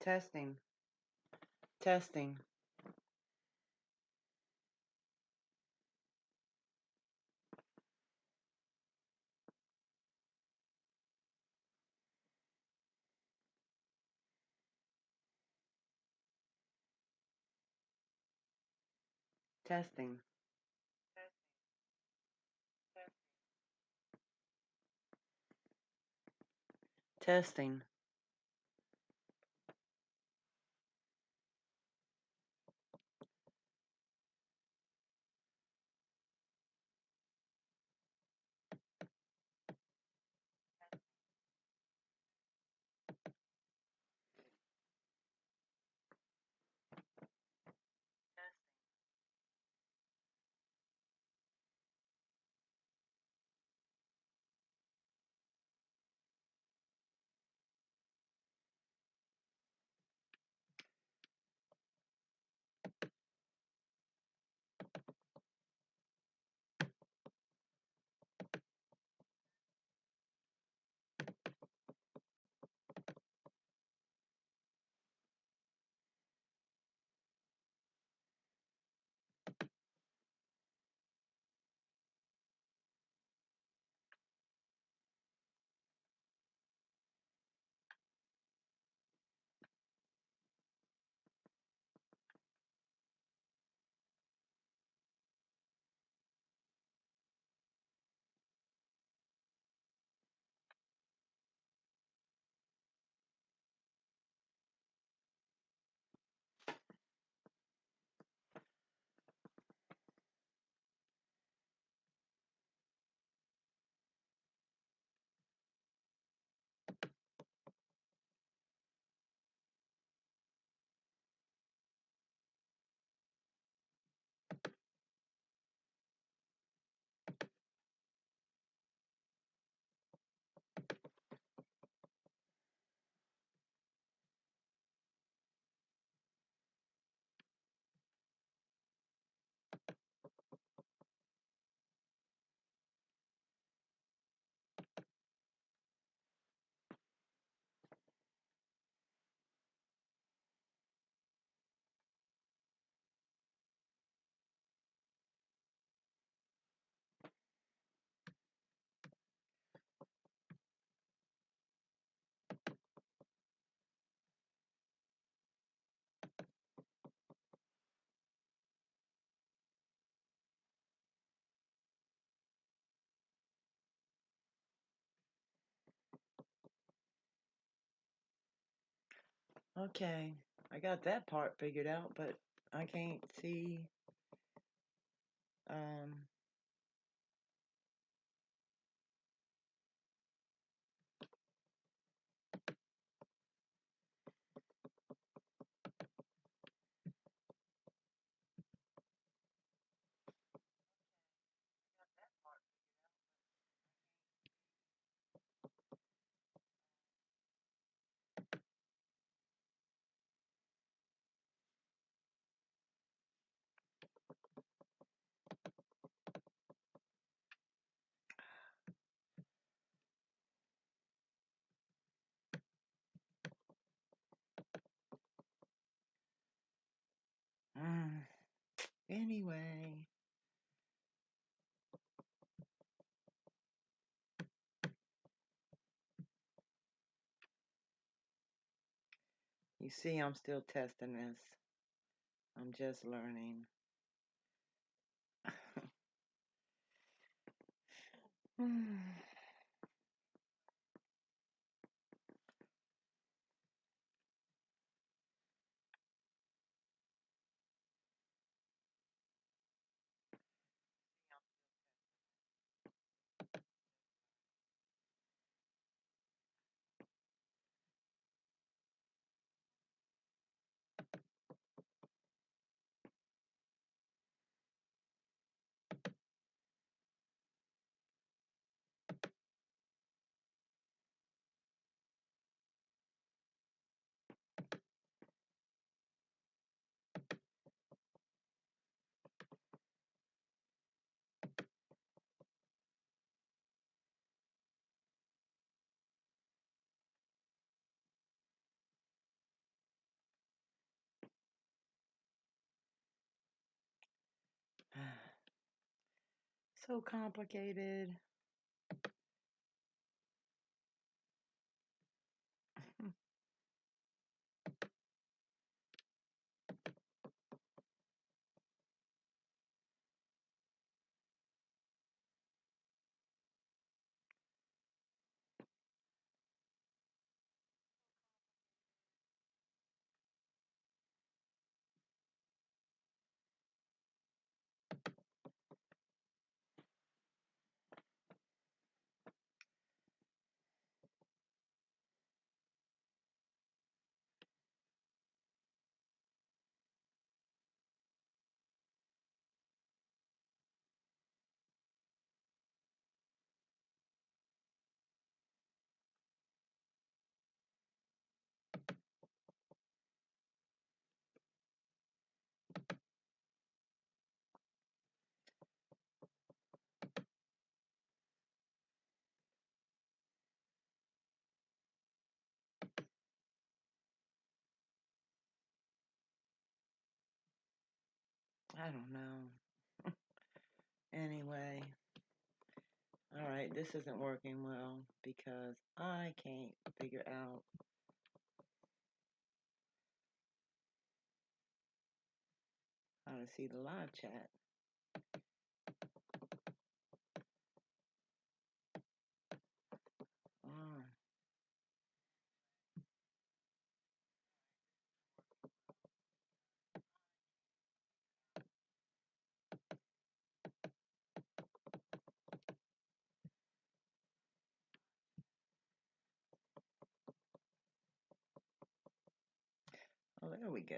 Testing. Testing. Testing. Testing. Okay. I got that part figured out, but I can't see um Anyway. You see, I'm still testing this. I'm just learning. So complicated. I don't know. Anyway, all right, this isn't working well because I can't figure out how to see the live chat. Oh, oh there we go.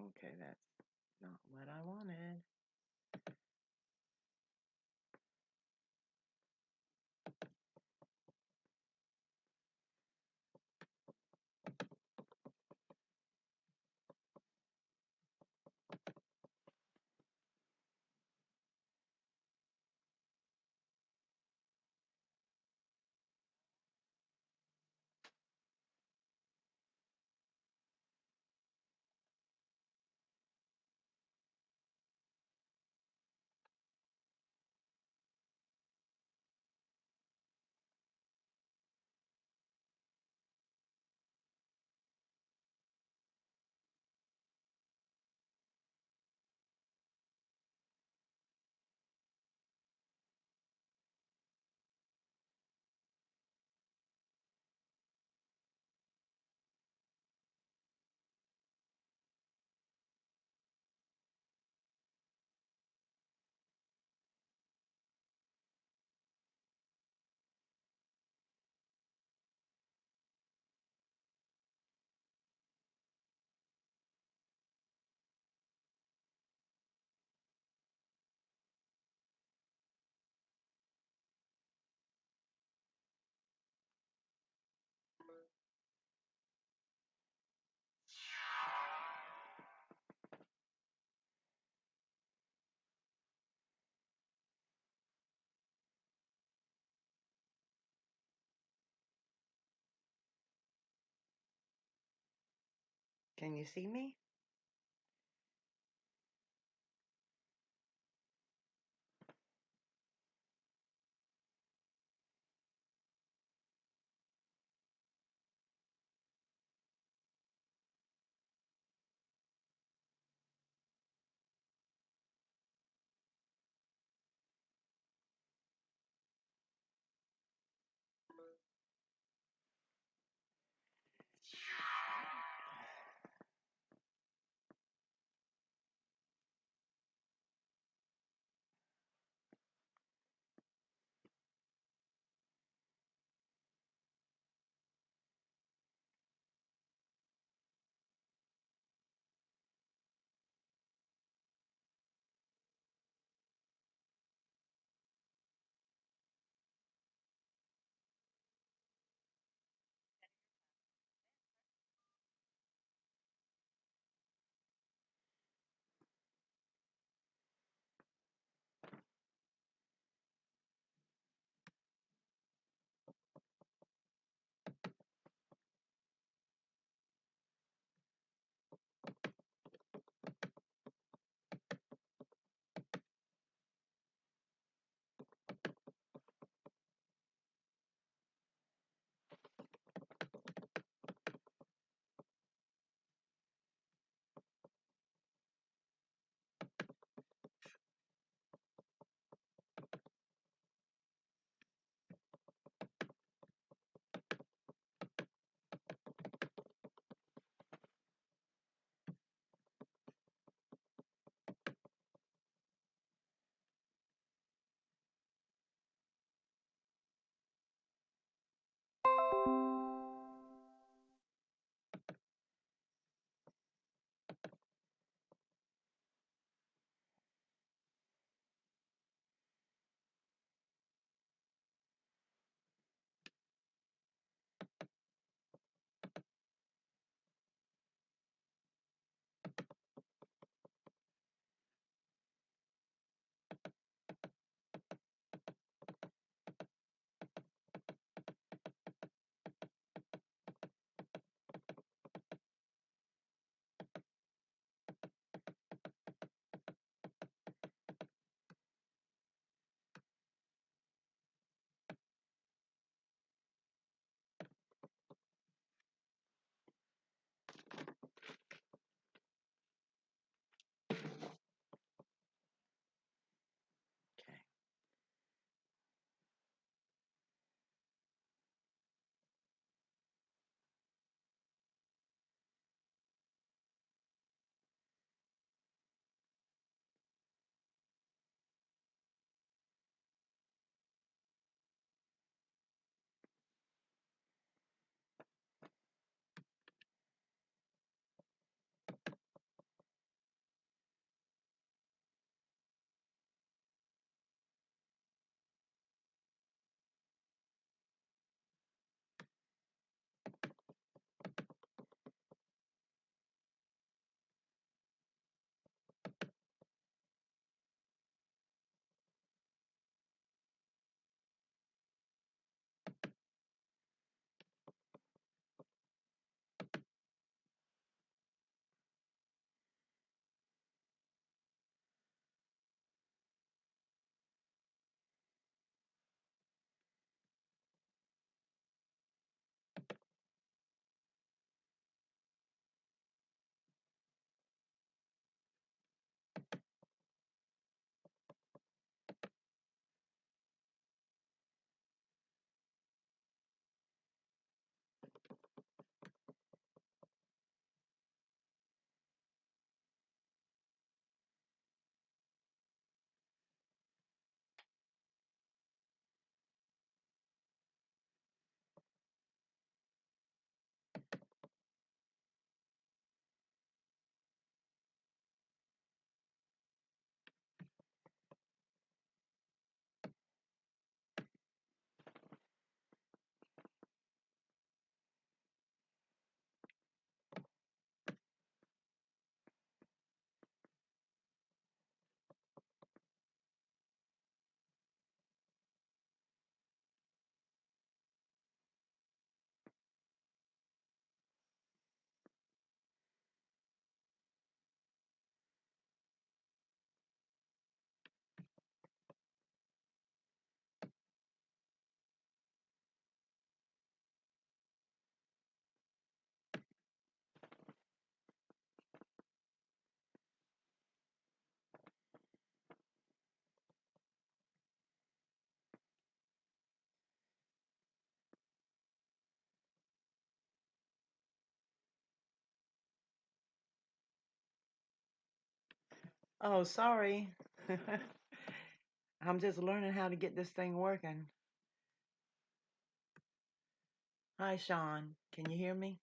Okay, that's not what I wanted. Can you see me? Oh, sorry. I'm just learning how to get this thing working. Hi, Sean. Can you hear me?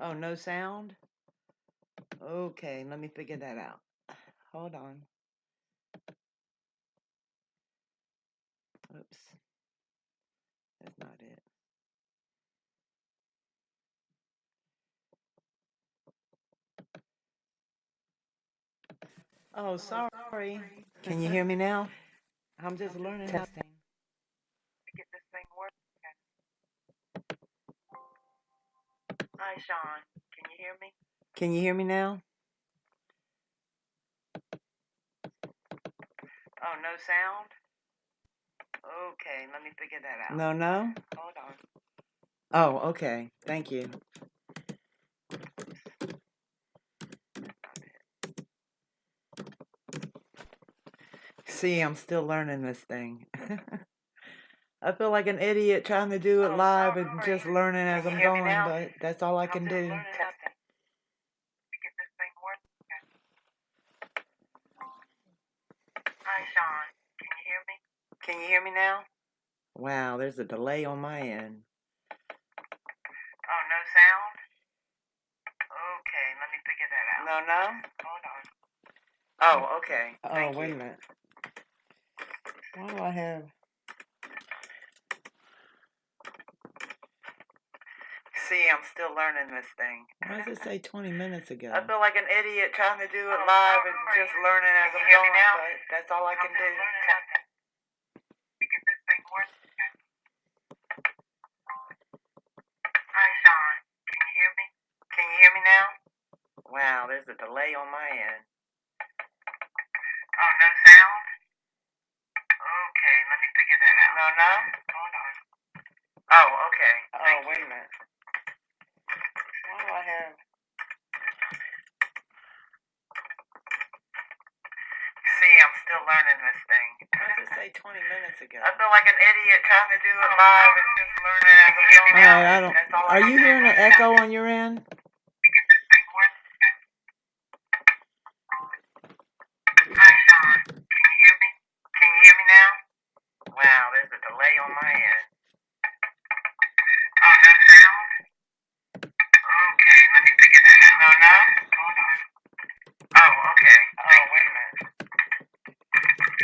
Oh, no sound? Okay, let me figure that out. Hold on. Oops, that's not it. Oh, sorry. Can you hear me now? I'm just learning how to Testing. get this thing working. Hi, Sean. Can you hear me? Can you hear me now? Oh, no sound? Okay, let me figure that out. No, no? Hold on. Oh, okay. Thank you. See, I'm still learning this thing. I feel like an idiot trying to do it Oh, live and just learning as I'm going, but that's all I can do. learning how to get this thing working. Hi, Sean. Can you hear me? Can you hear me now? Wow, there's a delay on my end. Oh, no sound? Okay, let me figure that out. No, no? Hold on. Oh, okay. Oh, Thank wait you. a minute. Why do I have? See, I'm still learning this thing. Why does it say 20 minutes ago? I feel like an idiot trying to do it Oh, live and just learning as I'm you hear me going, but that's all I can do. learning how to get this thing working. Hi, Sean. Can you hear me? Can you hear me now? Wow, there's a delay on my end. Oh, no sound? Okay, let me figure that out. No, no? Hold on. Oh, okay. Oh, Thank wait you. a minute. Why do I have? See, I'm still learning this thing. Why does it say 20 minutes ago? I feel like an idiot trying to do it live and just learning as going. All right, I don't. Are you hearing an echo on your end? Get this thing working. Hi, Sean. Can you hear me? Can you hear me now? Wow, there's a delay on my end. Oh, no sound? Okay, let me figure that out. No, no? Hold on. Oh, okay. Oh, Thank wait you. a minute.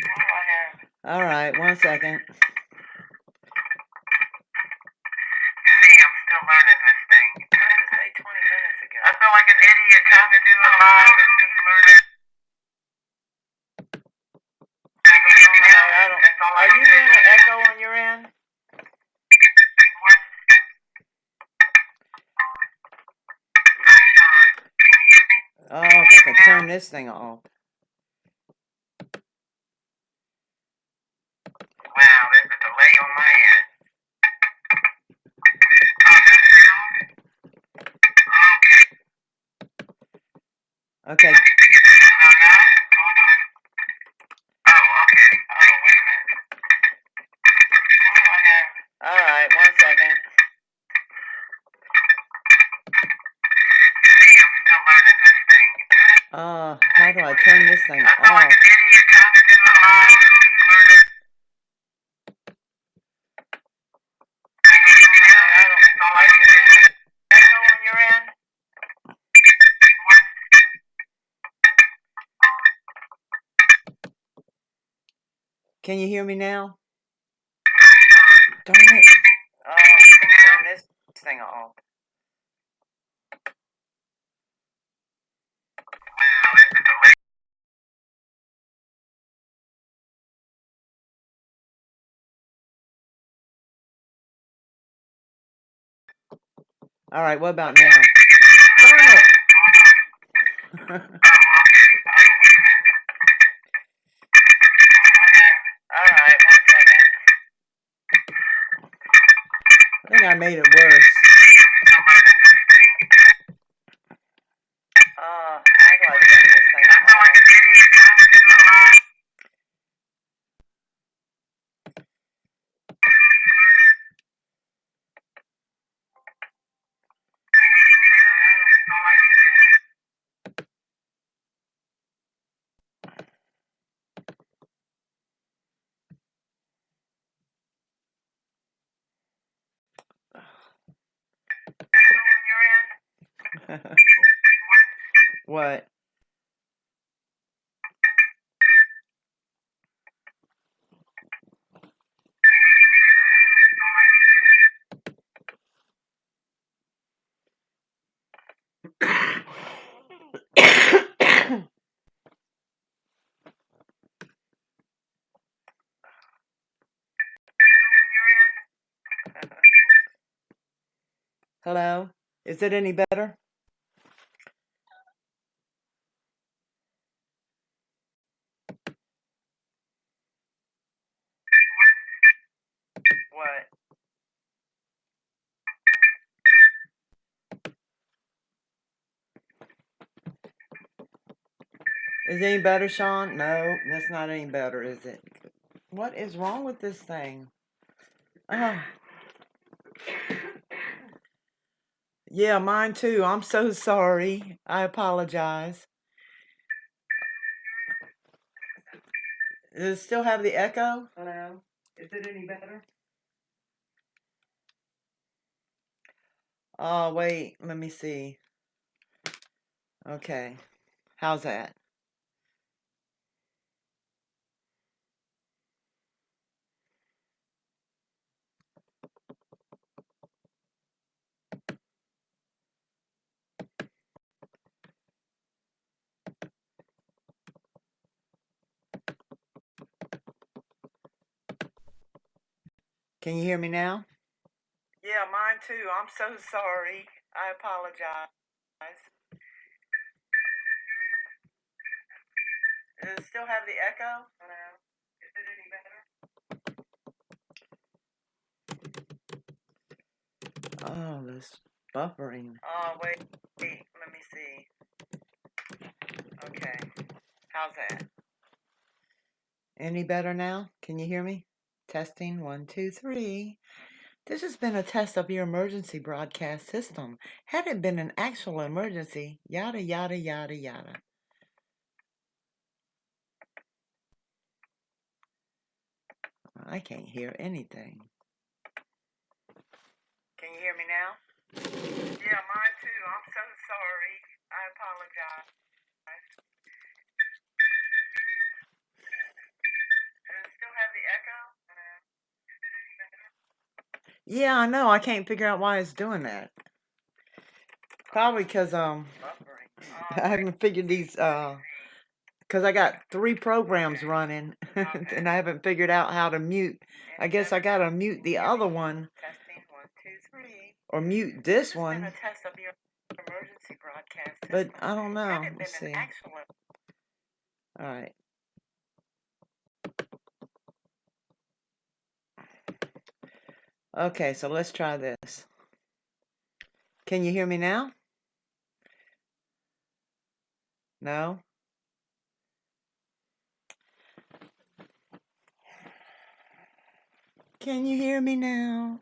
Why do I have? All right, one second. See, I'm still learning this thing. Why does it say 20 minutes ago? I feel like an idiot trying to do it live and just learning. All right, I don't. That's all I Are you do. hearing an echo on your end? Uh, oh, if I can turn this thing off. Hear me now? Darn it. Oh, turn this thing off. Wow, there's a delay. All right, what about now? what? Hello? Is it any better? Any better, Sean? No, that's not any better, is it? What is wrong with this thing? Oh. Yeah, mine too. I'm so sorry. I apologize. Does it still have the echo? Hello? Is it any better? Oh, wait. Let me see. Okay. How's that? Can you hear me now? Yeah, mine too. I'm so sorry. I apologize. Does it still have the echo? No. Is it any better? Oh, this buffering. Oh, wait, wait. Let me see. Okay. How's that? Any better now? Can you hear me? Testing one, two, three. This has been a test of your emergency broadcast system. Had it been an actual emergency, yada, yada, yada, yada. I can't hear anything. Can you hear me now? Yeah, mine too. I'm so sorry. I apologize. Yeah, I know. I can't figure out why it's doing that. Probably because um, I haven't figured these uh, because I got three programs running, and I haven't figured out how to mute. I guess I gotta mute the other one, or mute this one. But I don't know. Let's see. All right. Okay, so let's try this. Can you hear me now? No? Can you hear me now?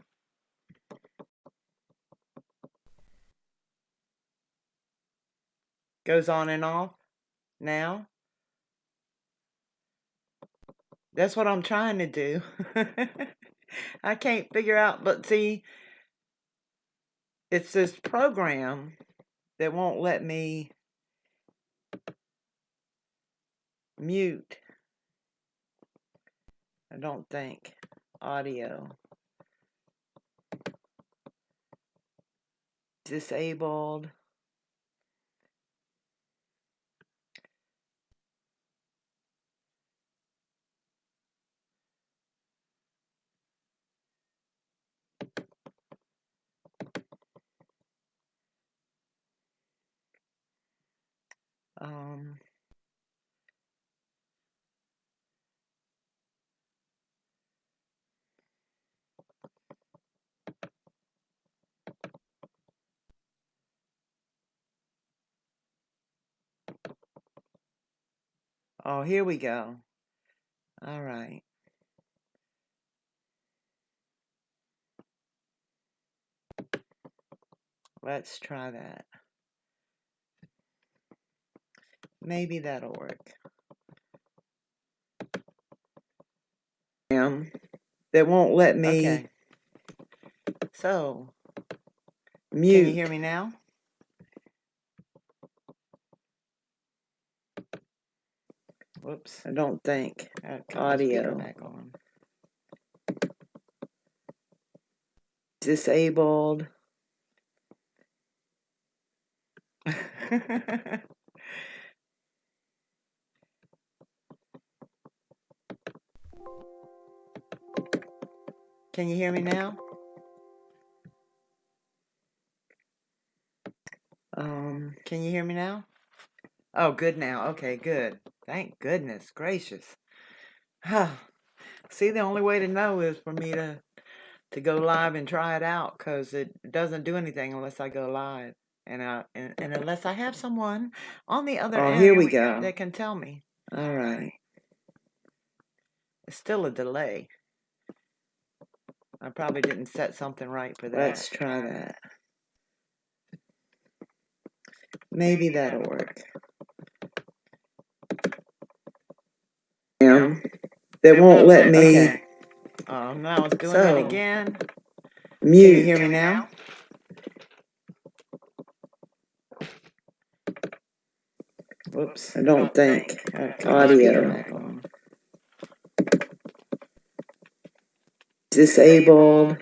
Goes on and off now. That's what I'm trying to do. I can't figure out, but see, it's this program that won't let me mute. I don't think audio disabled. Um, oh, here we go. All right. Let's try that. Maybe that'll work. That won't let me. Okay. So, mute. Can you hear me now? Whoops. I don't think. Okay, Audio. Back on. Disabled. Can you hear me now? Um, Can you hear me now? Oh, good now. Okay, good. Thank goodness gracious. See, the only way to know is for me to to go live and try it out because it doesn't do anything unless I go live. And, I, and and unless I have someone on the other oh, end here we go. that can tell me. All right. It's still a delay. I probably didn't set something right for that. Let's try that. Maybe that'll work. Yeah. That won't let me Okay. Oh, now I was doing So, it again. Can you mute. hear me now? Whoops. I don't think. Gotta cut my speaker Audio. Disabled.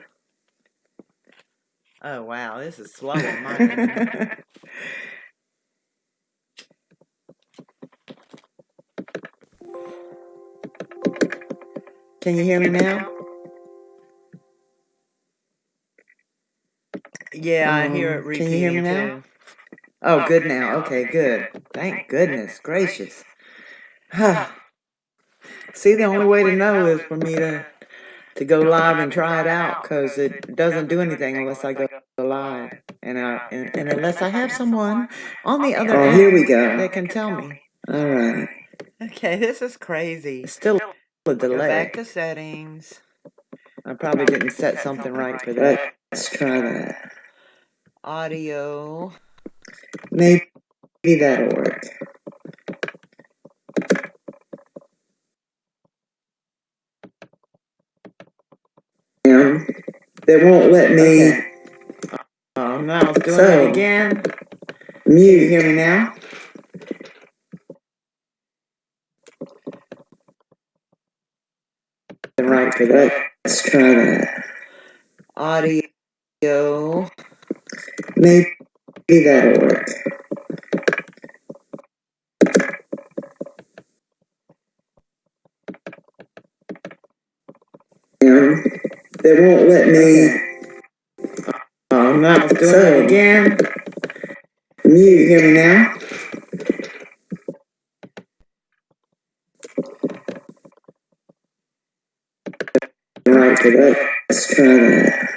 Oh wow, this is slow on my end. Can you hear me now? Yeah, I hear it Um, can you hear me now? too. Oh, good now. Okay, good. Thank goodness gracious. See, the only way to know is for me to to go live and try it out because it doesn't do anything unless I go live. And, I, and, and unless I have someone on the other Oh, end here we go. that can tell me. All right. Okay, this is crazy. It's still a Go delay. back to settings. I probably didn't set something right for that. Let's try that. Audio. Maybe that'll work. They won't let me Okay. Oh, now doing So, it again. Can you mute. hear me now? Right for that. Let's try that. Audio. Maybe that'll work. Yeah. They won't let me. Oh, now I was doing So, it again. Can you hear me now? Right that. Let's try that.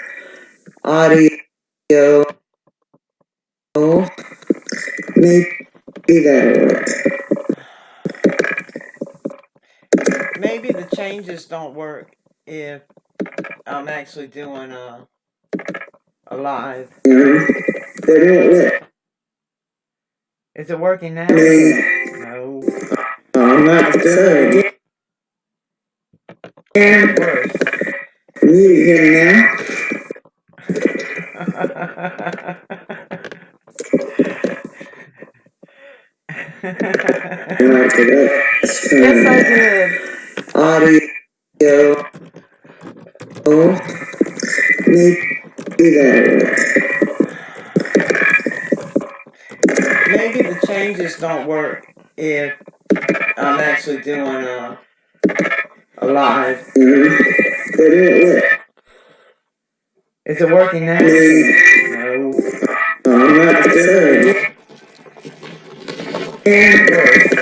Audio. Maybe that'll work. Maybe the changes don't work if I'm actually doing a a live. Yeah. They won't let Is it working now? No. I'm not so. It's. Can you hear me now? Right for that. Let's try yes, I that. did. Audio. Oh. Maybe that'll work. Maybe the changes don't work if I'm actually doing a a live. Yeah. They won't let Is it working now? me. No. I'm not so.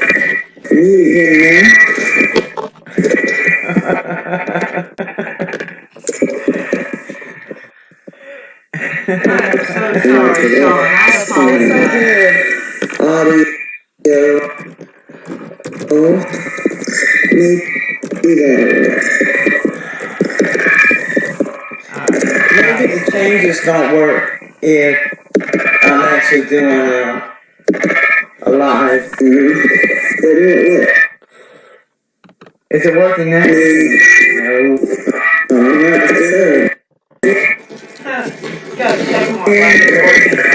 Yeah.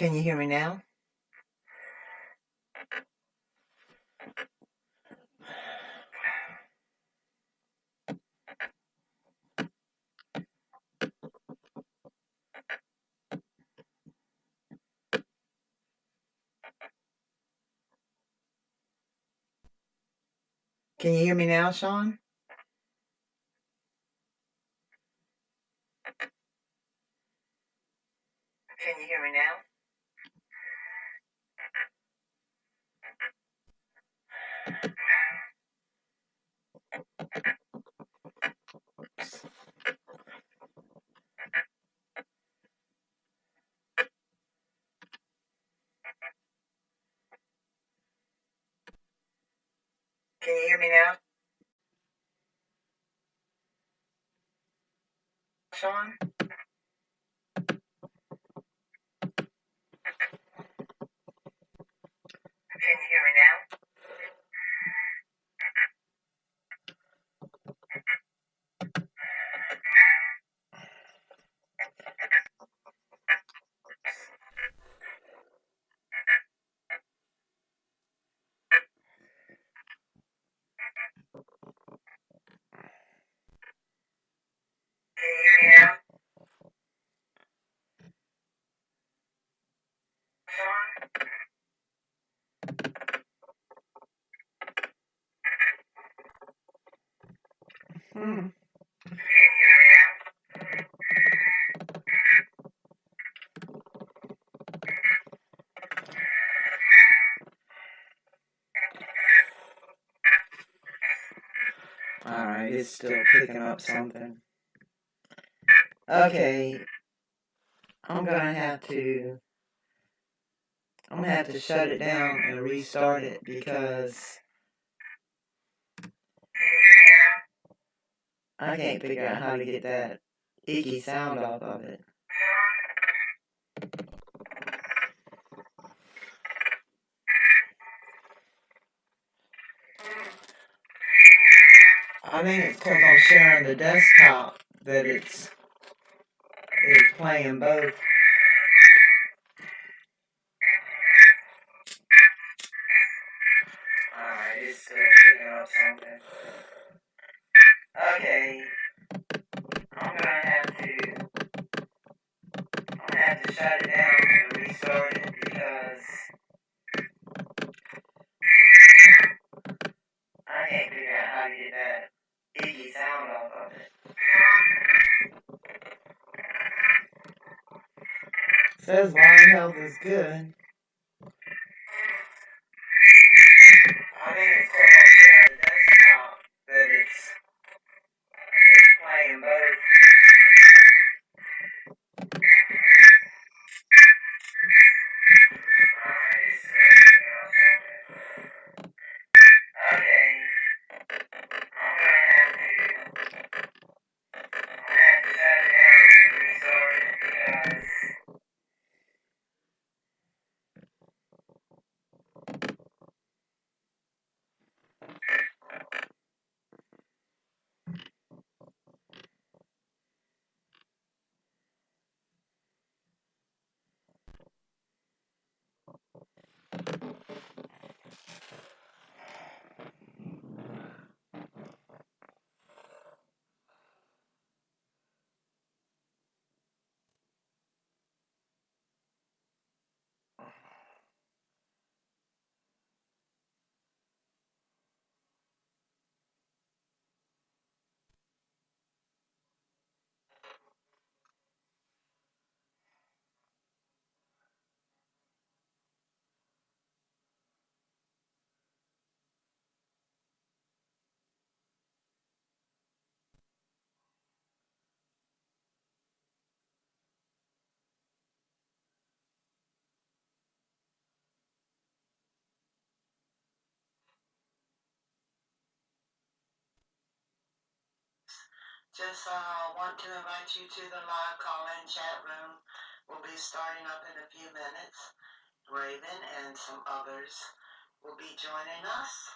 Can you hear me now? Can you hear me now, Sean? Mm-hmm. Alright, it's still picking up something. Okay. I'm gonna have to I'm gonna have to shut it down and restart it because I can't figure out how to get that icky sound off of it. I think it's because I'm sharing the desktop that it's, it's playing both. good. others will be joining us.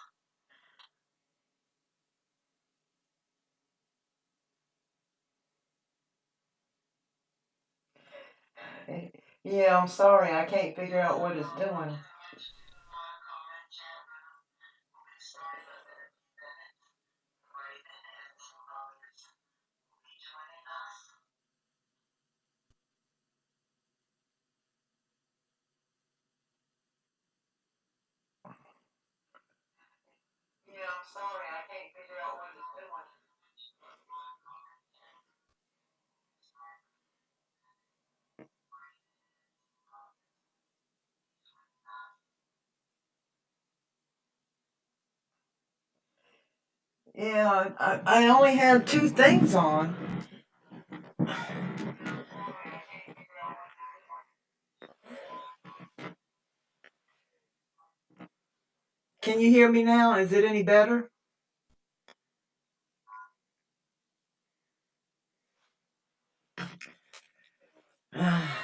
Yeah, I'm sorry. I can't figure out what it's doing. Yeah, I, I only had two things on. Can you hear me now? Is it any better?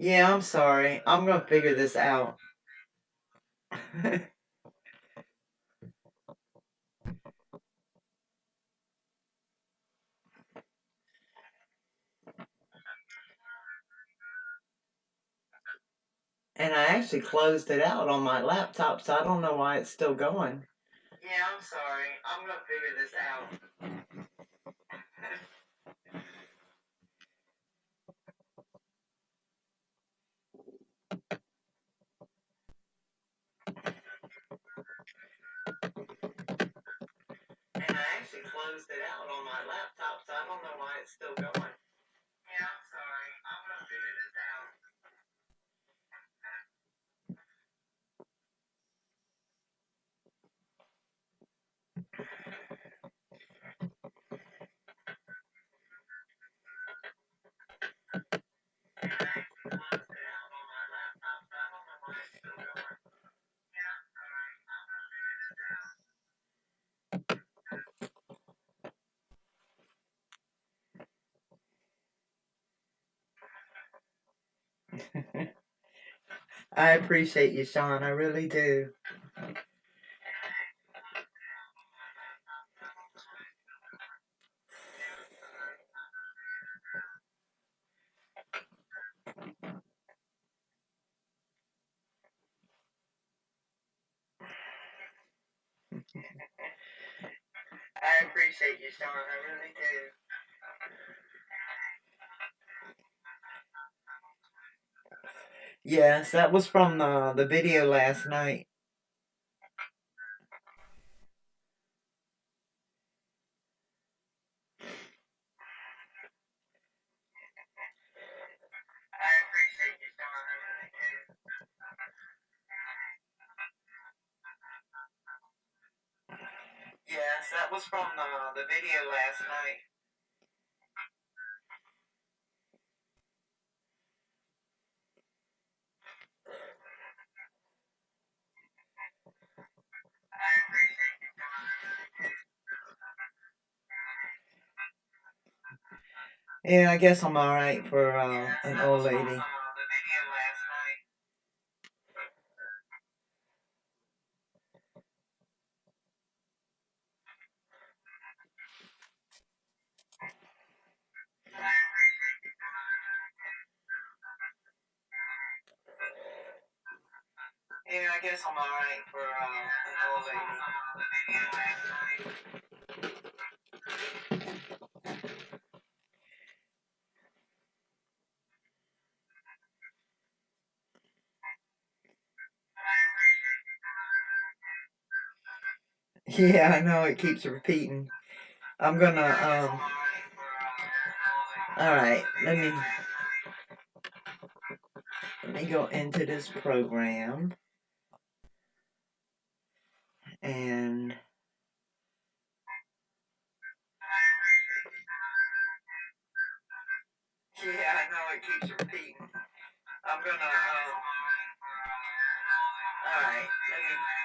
Yeah, I'm sorry. I'm gonna figure this out. and I actually closed it out on my laptop, so I don't know why it's still going. Yeah, I'm sorry. I'm gonna figure this out. Closed it out on my laptop, so I don't know why it's still going. I appreciate you, Sean. I really do. Yes, that was from the, the video last night. Yeah, I guess I'm alright for uh, an old lady. Yeah, I know it keeps repeating. I'm gonna um. alright let me let me go into this program and yeah, I know it keeps repeating. I'm gonna um. All right, let me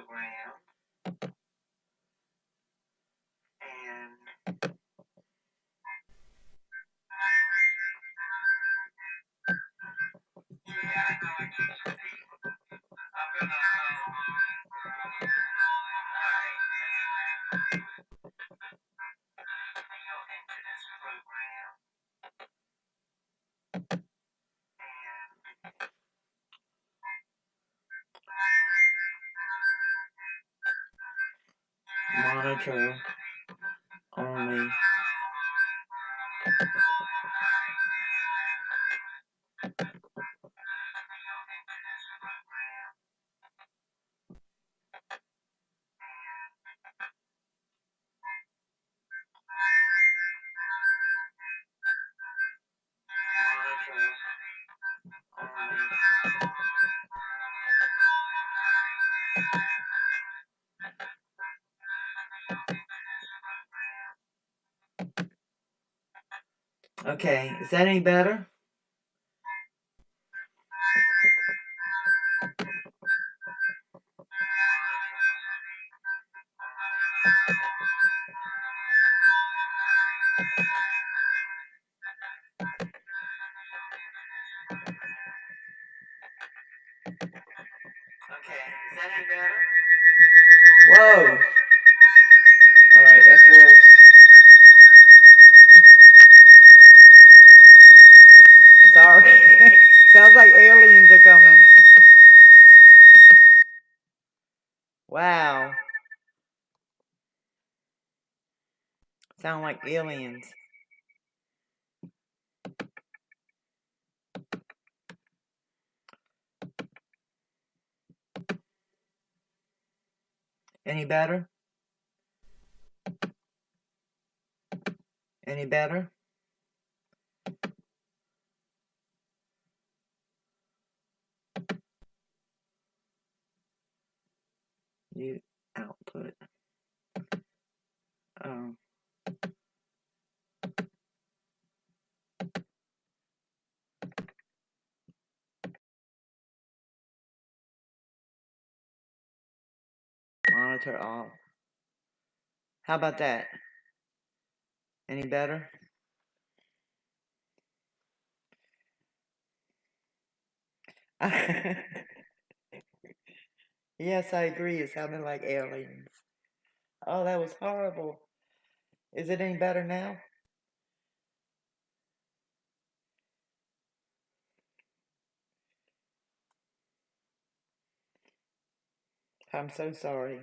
program monitor Okay, is that any better? Aliens. Any better? Any better? You output. Um. Monitor off. How about that? Any better? yes, I agree. It sounded like aliens. Oh, that was horrible. Is it any better now? I'm so sorry.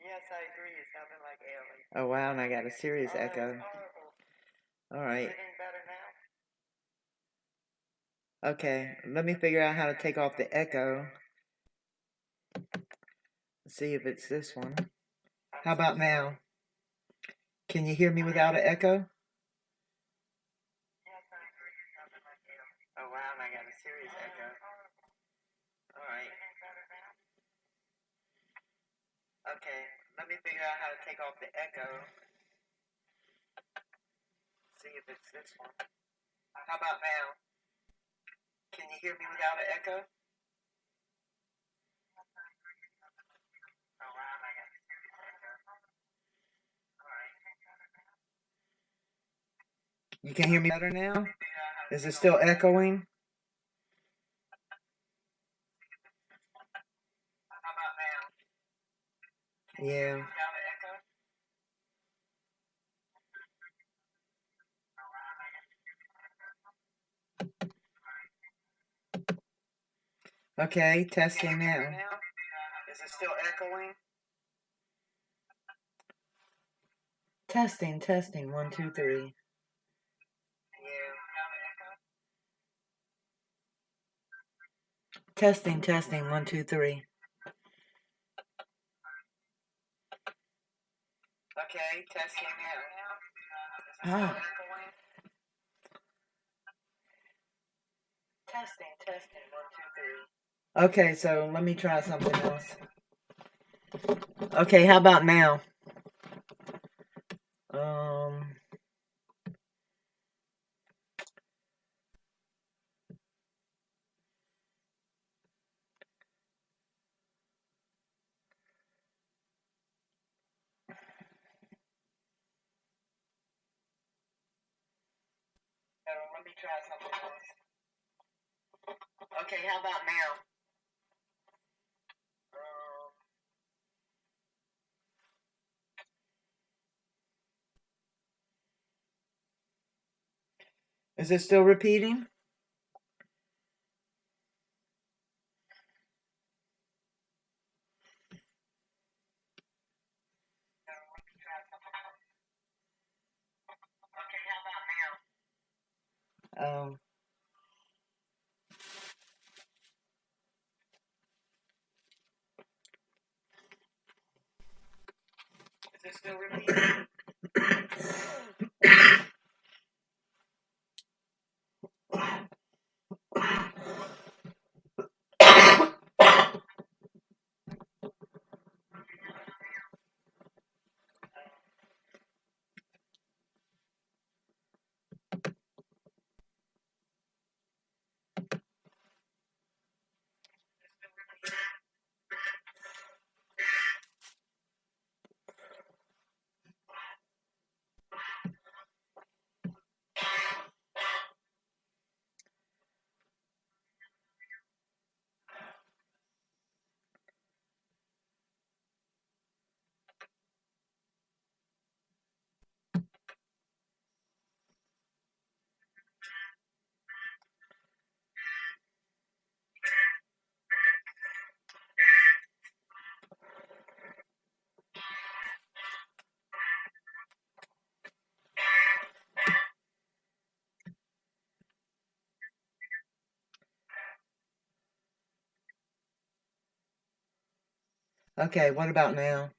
yes, I agree. It sounded like aliens. Oh, wow, and I got a serious echo. All right. Okay, let me figure out how to take off the echo. See if it's this one. How about now? Can you hear me without an echo? Yes, I agree. It sounded like aliens. Oh, wow, and I got a serious Oh, that echo. was horrible. All Is right. it any better now? Okay, let me figure out how to take off the echo. See if it's this one. How about now? Can you hear me without an echo? Oh, wow, and I got a serious echo. All right. You can hear me better now? Is it still echoing? How about now? Can you hear Yeah. me without an echo? Okay, testing now. now? Is it still echoing? Testing, testing. One, two, three. Testing, testing. One, two, three. Okay, testing now. Ah. Testing, testing. One, two, three. Okay, so let me try something else. Okay, how about now? Um. So let me try something else. Okay, how about now? Um, is it still repeating? Okay, what about now?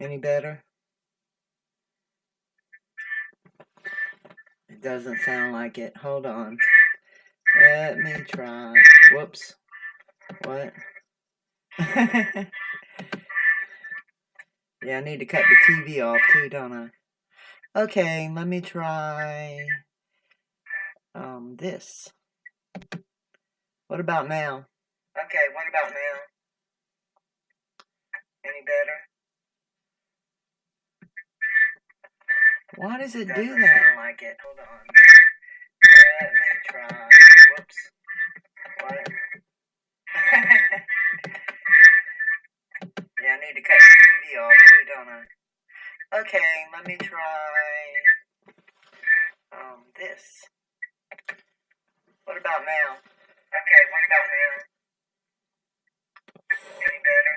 Any better? It doesn't sound like it. Hold on. Let me try. Whoops. What? yeah, I need to cut the TV off too, don't I? Okay, let me try um this. What about now? Okay, what about now? Any better? Why does it do Doesn't that? sound like it. Hold on. Let me try. Whoops. What? yeah, I need to cut the TV off too, don't I? Okay, let me try um this. What about now? Okay, what about now? Any better?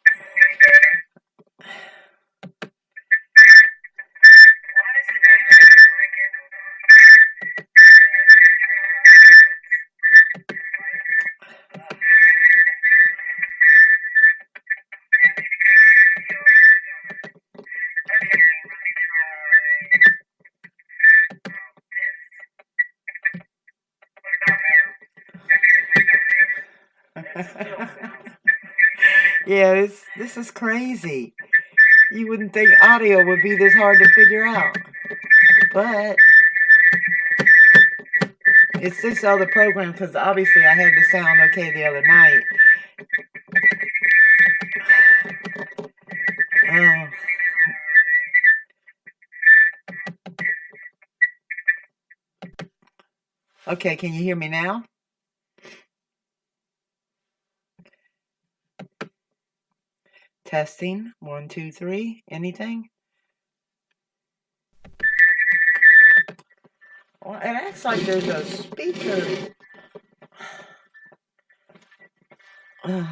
yeah, this this is crazy. You wouldn't think audio would be this hard to figure out, but it's this other program because obviously I had the sound okay the other night. Oh, okay. Can you hear me now? Testing one, two, three. Anything? Well, it acts like there's a speaker.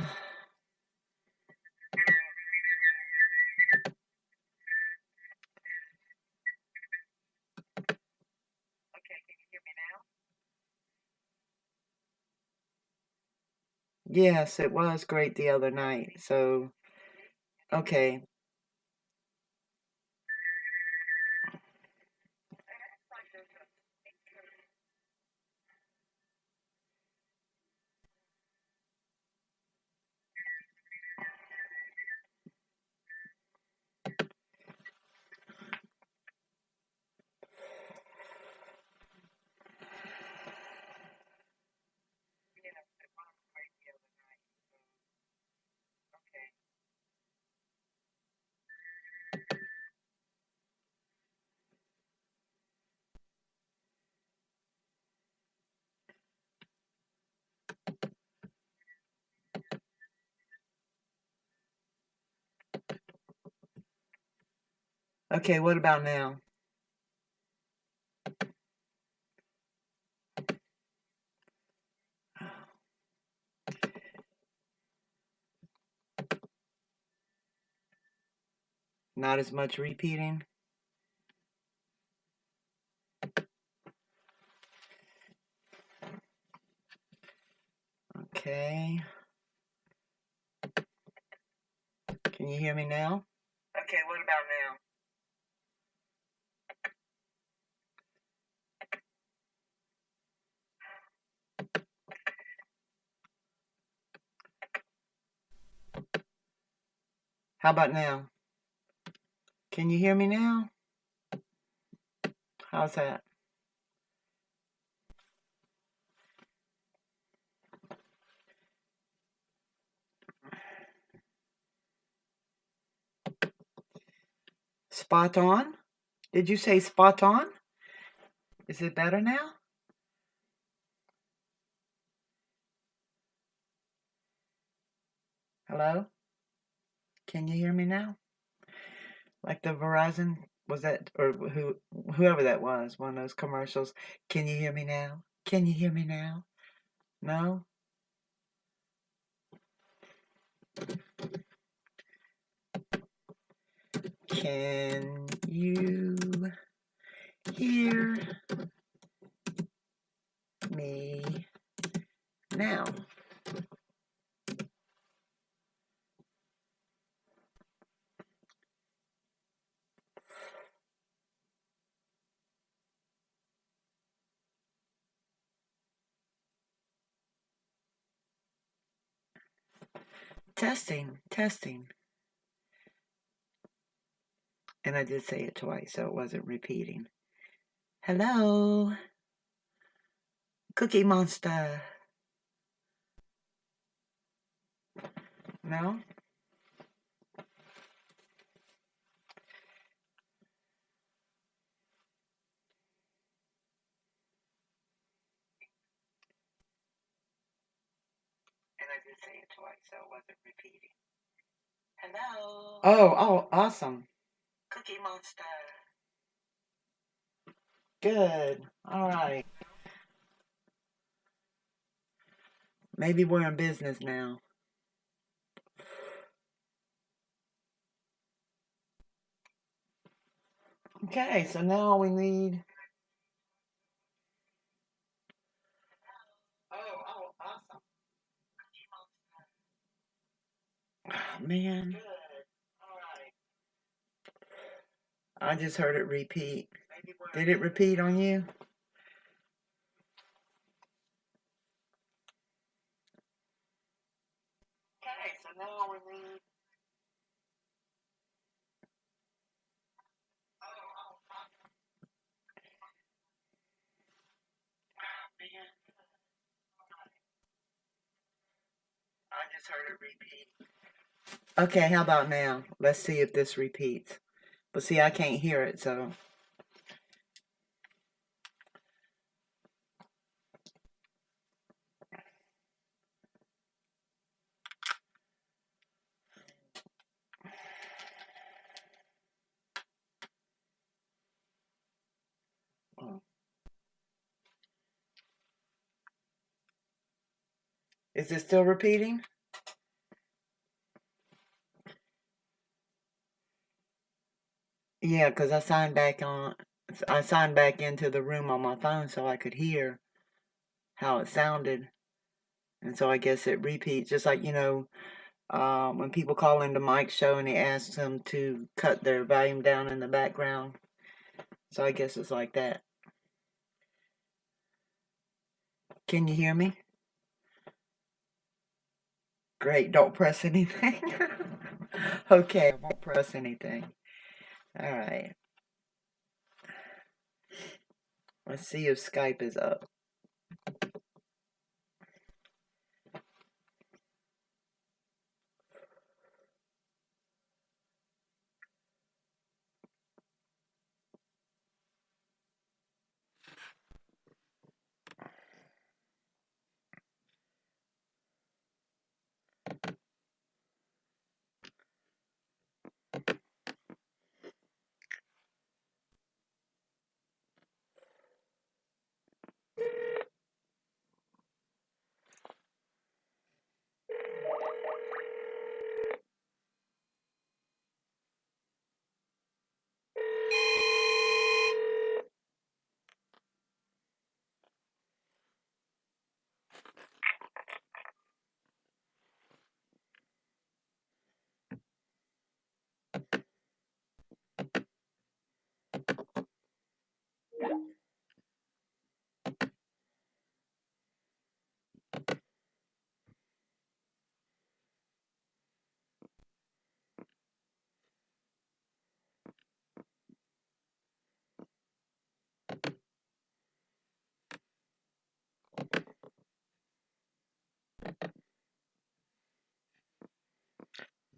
Yes, it was great the other night. So, okay. Okay, what about now? Not as much repeating? Okay. Can you hear me now? Okay, what about now? How about now? Can you hear me now? How's that? Spot on? Did you say spot on? Is it better now? Hello? Can you hear me now? Like the Verizon was that or who whoever that was, one of those commercials. Can you hear me now? Can you hear me now? No? Can you hear me now? Testing, testing. And I did say it twice, so it wasn't repeating. Hello? Cookie Monster. No? And I did say it twice, so it wasn't repeating. Hello? Oh, oh, awesome. Cookie Monster. Good. All right. Maybe we're in business now. Okay, so now we need. Oh, oh, awesome. Oh, man. I just heard it repeat. Did it repeat on you? Okay, so now we need. I just heard it repeat. Okay, how about now? Let's see if this repeats. But see, I can't hear it, so. Is it still repeating? Yeah, because I signed back on. I signed back into the room on my phone so I could hear how it sounded. And so I guess it repeats, just like, you know, uh, when people call into Mike's show and he asks them to cut their volume down in the background. So I guess it's like that. Can you hear me? Great, don't press anything. okay, I won't press anything. All right. Let's see if Skype is up.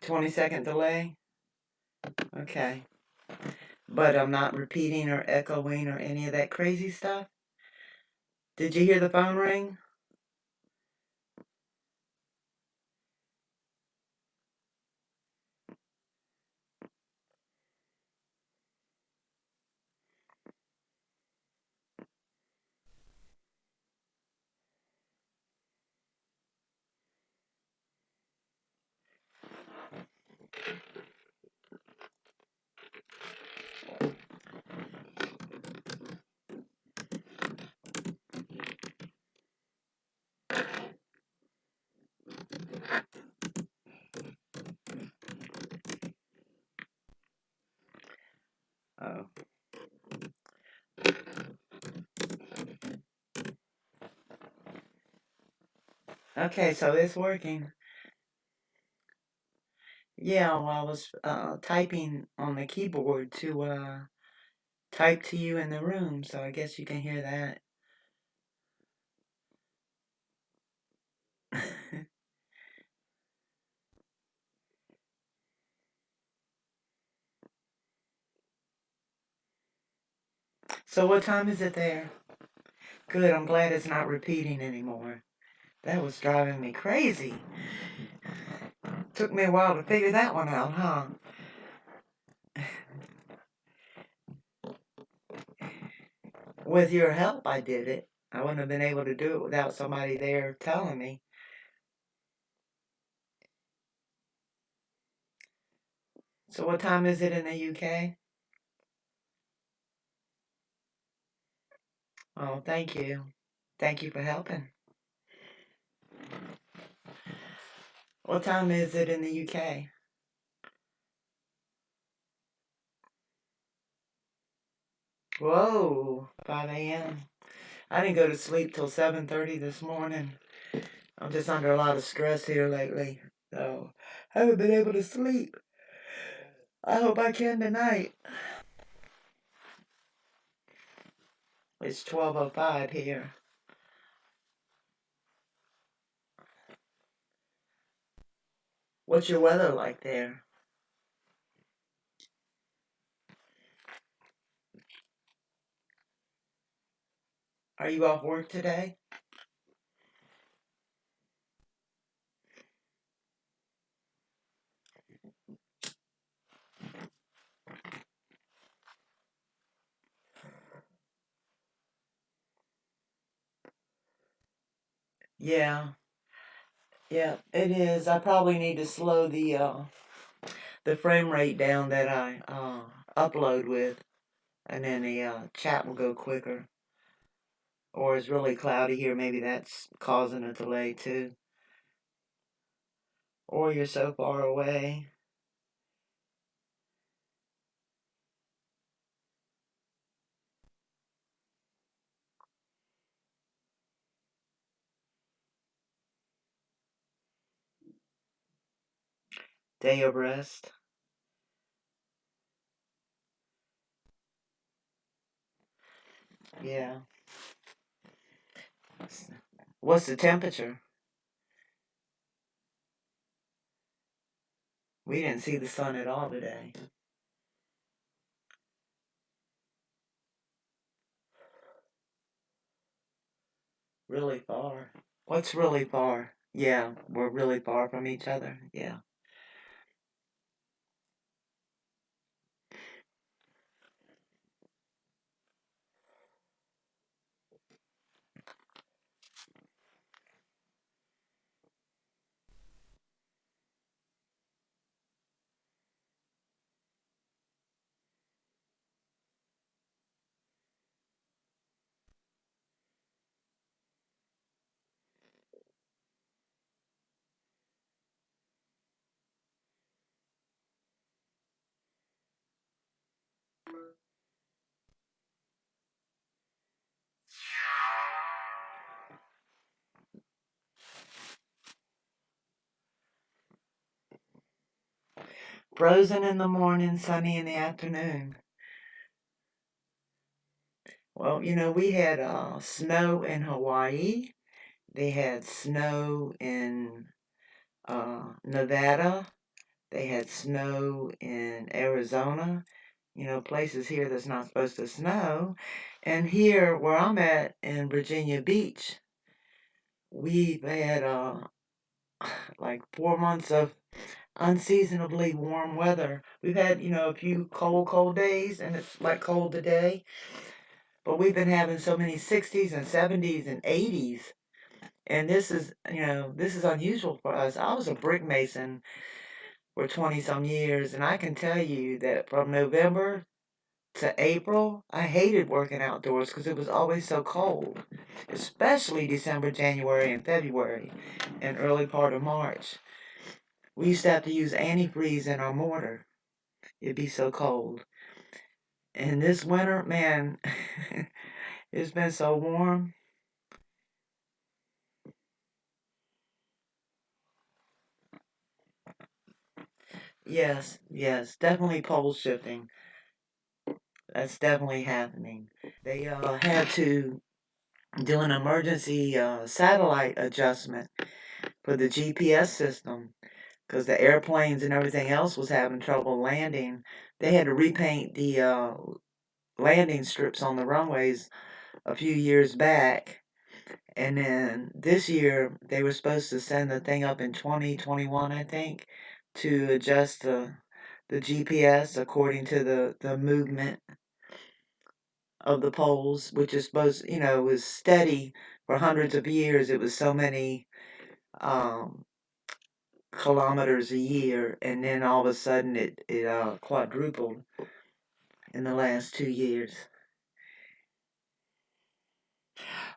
Twenty second delay. Okay. But I'm not repeating or echoing or any of that crazy stuff. Did you hear the phone ring? So. Okay, so it's working. Yeah, well, I was uh, typing on the keyboard to uh, type to you in the room, so I guess you can hear that. so what time is it there? Good, I'm glad it's not repeating anymore. That was driving me crazy. Took me a while to figure that one out, huh? With your help, I did it. I wouldn't have been able to do it without somebody there telling me. So what time is it in the UK? Oh, thank you. Thank you for helping. What time is it in the UK? Whoa, 5 a.m. I didn't go to sleep till 7.30 this morning. I'm just under a lot of stress here lately. So, I haven't been able to sleep. I hope I can tonight. It's 12.05 here. What's your weather like there? Are you off work today? Yeah. Yeah, it is. I probably need to slow the uh the frame rate down that I uh upload with and then the uh, chat will go quicker. Or it's really cloudy here, maybe that's causing a delay too. Or you're so far away. Day of rest. Yeah. What's the temperature? We didn't see the sun at all today. Really far. What's really far? Yeah, we're really far from each other. Yeah. Frozen in the morning, sunny in the afternoon. Well, you know, we had uh, snow in Hawaii. They had snow in uh, Nevada. They had snow in Arizona. You know, places here that's not supposed to snow. And here, where I'm at in Virginia Beach, we've had uh, like four months of unseasonably warm weather. We've had, you know, a few cold, cold days, and it's like cold today. But we've been having so many 60s and 70s and 80s. And this is, you know, this is unusual for us. I was a brick mason for 20 some years, and I can tell you that from November to April, I hated working outdoors because it was always so cold, especially December, January, and February, and early part of March. We used to have to use antifreeze in our mortar. It'd be so cold. And this winter, man, it's been so warm. Yes, yes, definitely pole shifting. That's definitely happening. They uh, had to do an emergency uh, satellite adjustment for the GPS system because the airplanes and everything else was having trouble landing. They had to repaint the uh, landing strips on the runways a few years back. And then this year, they were supposed to send the thing up in 2021, I think, to adjust the the GPS according to the, the movement of the poles, which is supposed, you know, was steady for hundreds of years. It was so many um, kilometers a year, and then all of a sudden it it uh, quadrupled in the last two years.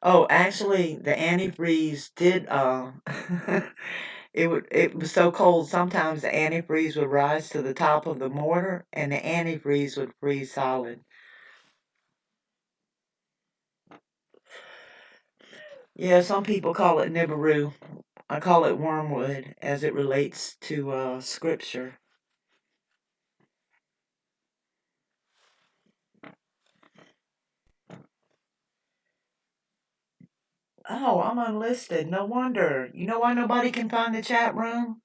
Oh, actually, the antifreeze did. Uh, it would. It was so cold. Sometimes the antifreeze would rise to the top of the mortar, and the antifreeze would freeze solid. Yeah, some people call it Nibiru. I call it wormwood as it relates to uh, scripture. Oh, I'm unlisted. No wonder. You know why nobody can find the chat room?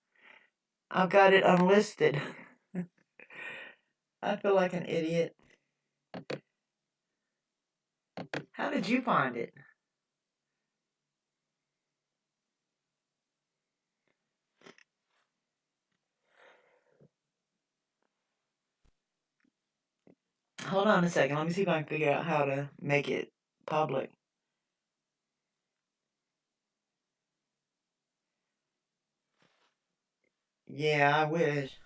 I've got it unlisted. I feel like an idiot. How did you find it? Hold on a second. Let me see if I can figure out how to make it public. Yeah, I wish.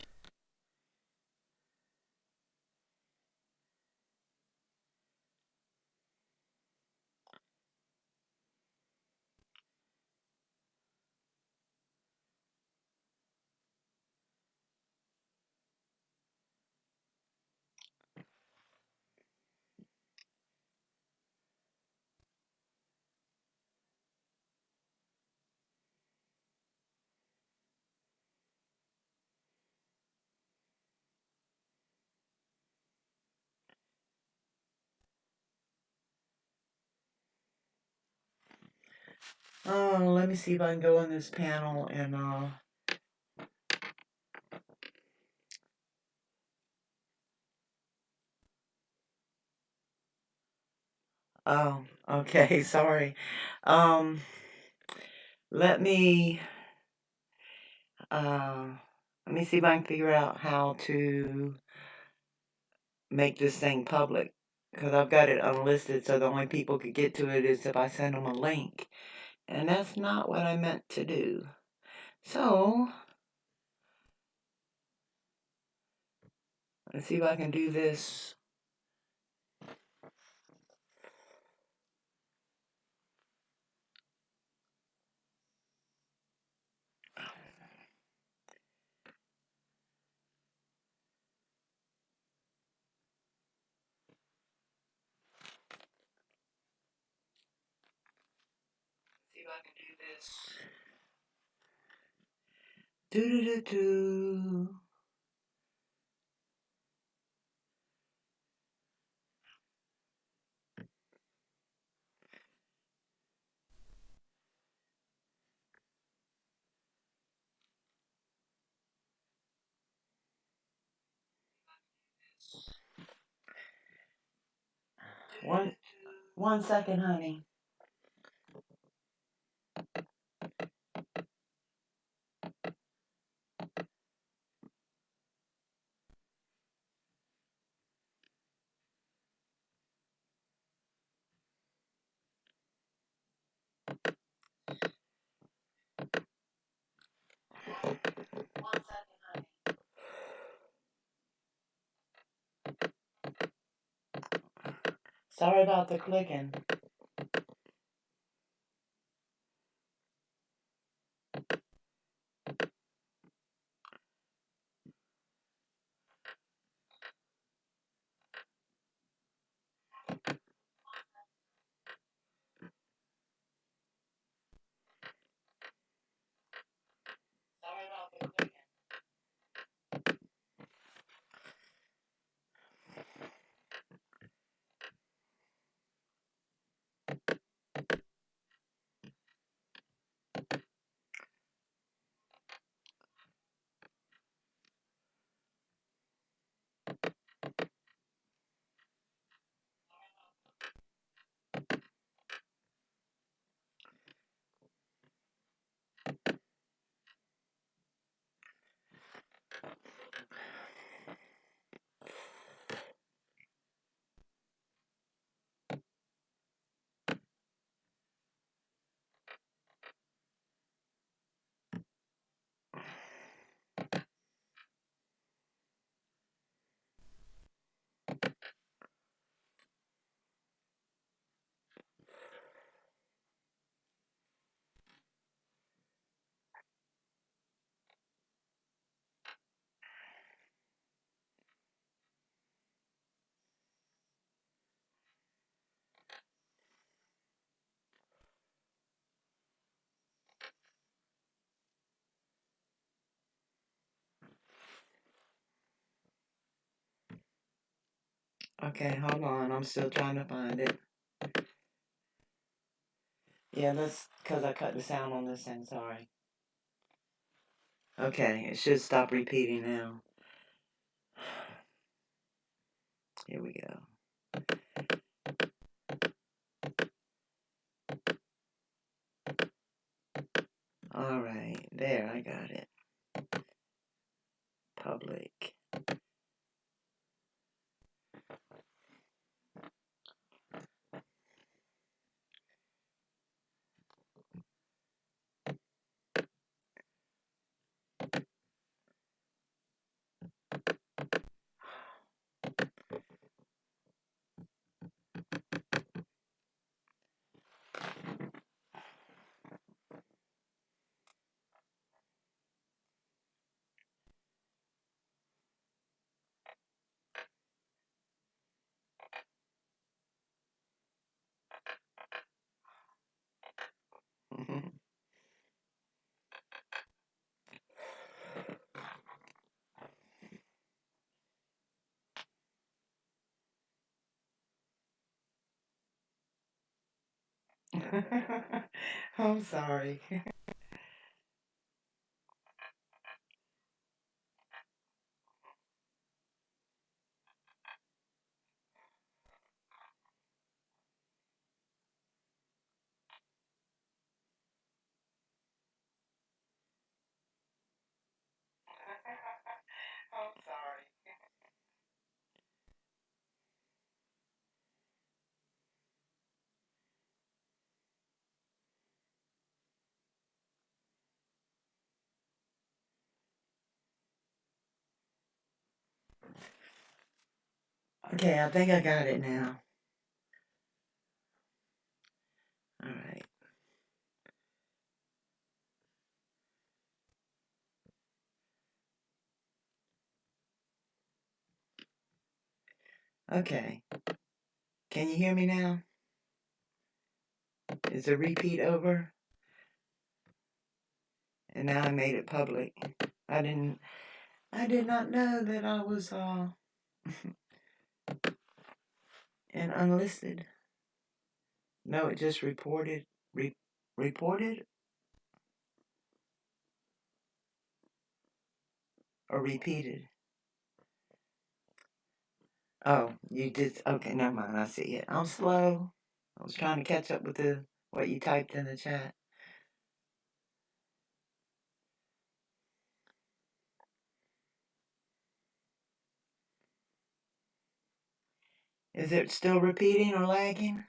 Oh, let me see if I can go on this panel and uh Oh, okay, sorry. Um let me uh let me see if I can figure out how to make this thing public because I've got it unlisted so the only people could get to it is if I send them a link. And that's not what I meant to do. So, let's see if I can do this. Do do do do. One one second, honey. One second, honey. Sorry about the clicking. Okay, hold on. I'm still trying to find it. Yeah, that's because I cut the sound on this end. Sorry. Okay, it should stop repeating now. Here we go. All right, there, I got it. Public. I'm sorry. Okay, I think I got it now. All right. Okay. Can you hear me now? Is the repeat over? And now I made it public. I didn't I did not know that I was uh and unlisted. No, it just reported re, reported or repeated. Oh, you did okay, never mind, I see it. I'm slow. I was trying to catch up with the what you typed in the chat. Is it still repeating or lagging?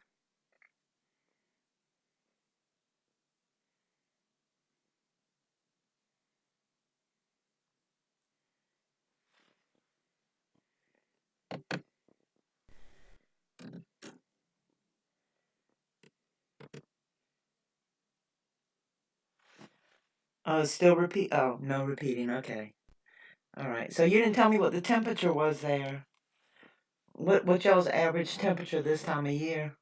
Oh, still repeat. Oh, no repeating. Okay. All right. So you didn't tell me what the temperature was there. What what y'all's average temperature this time of year?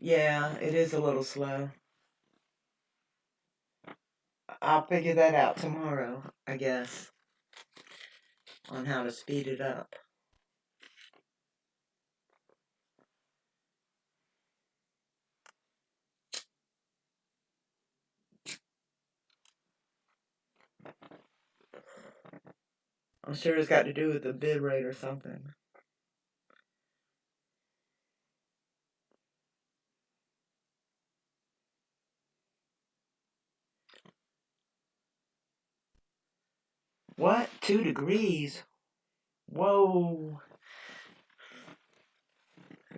Yeah, it is a little slow. I'll figure that out tomorrow, I guess, on how to speed it up. I'm sure it's got to do with the bit rate or something. What? Two degrees? Whoa.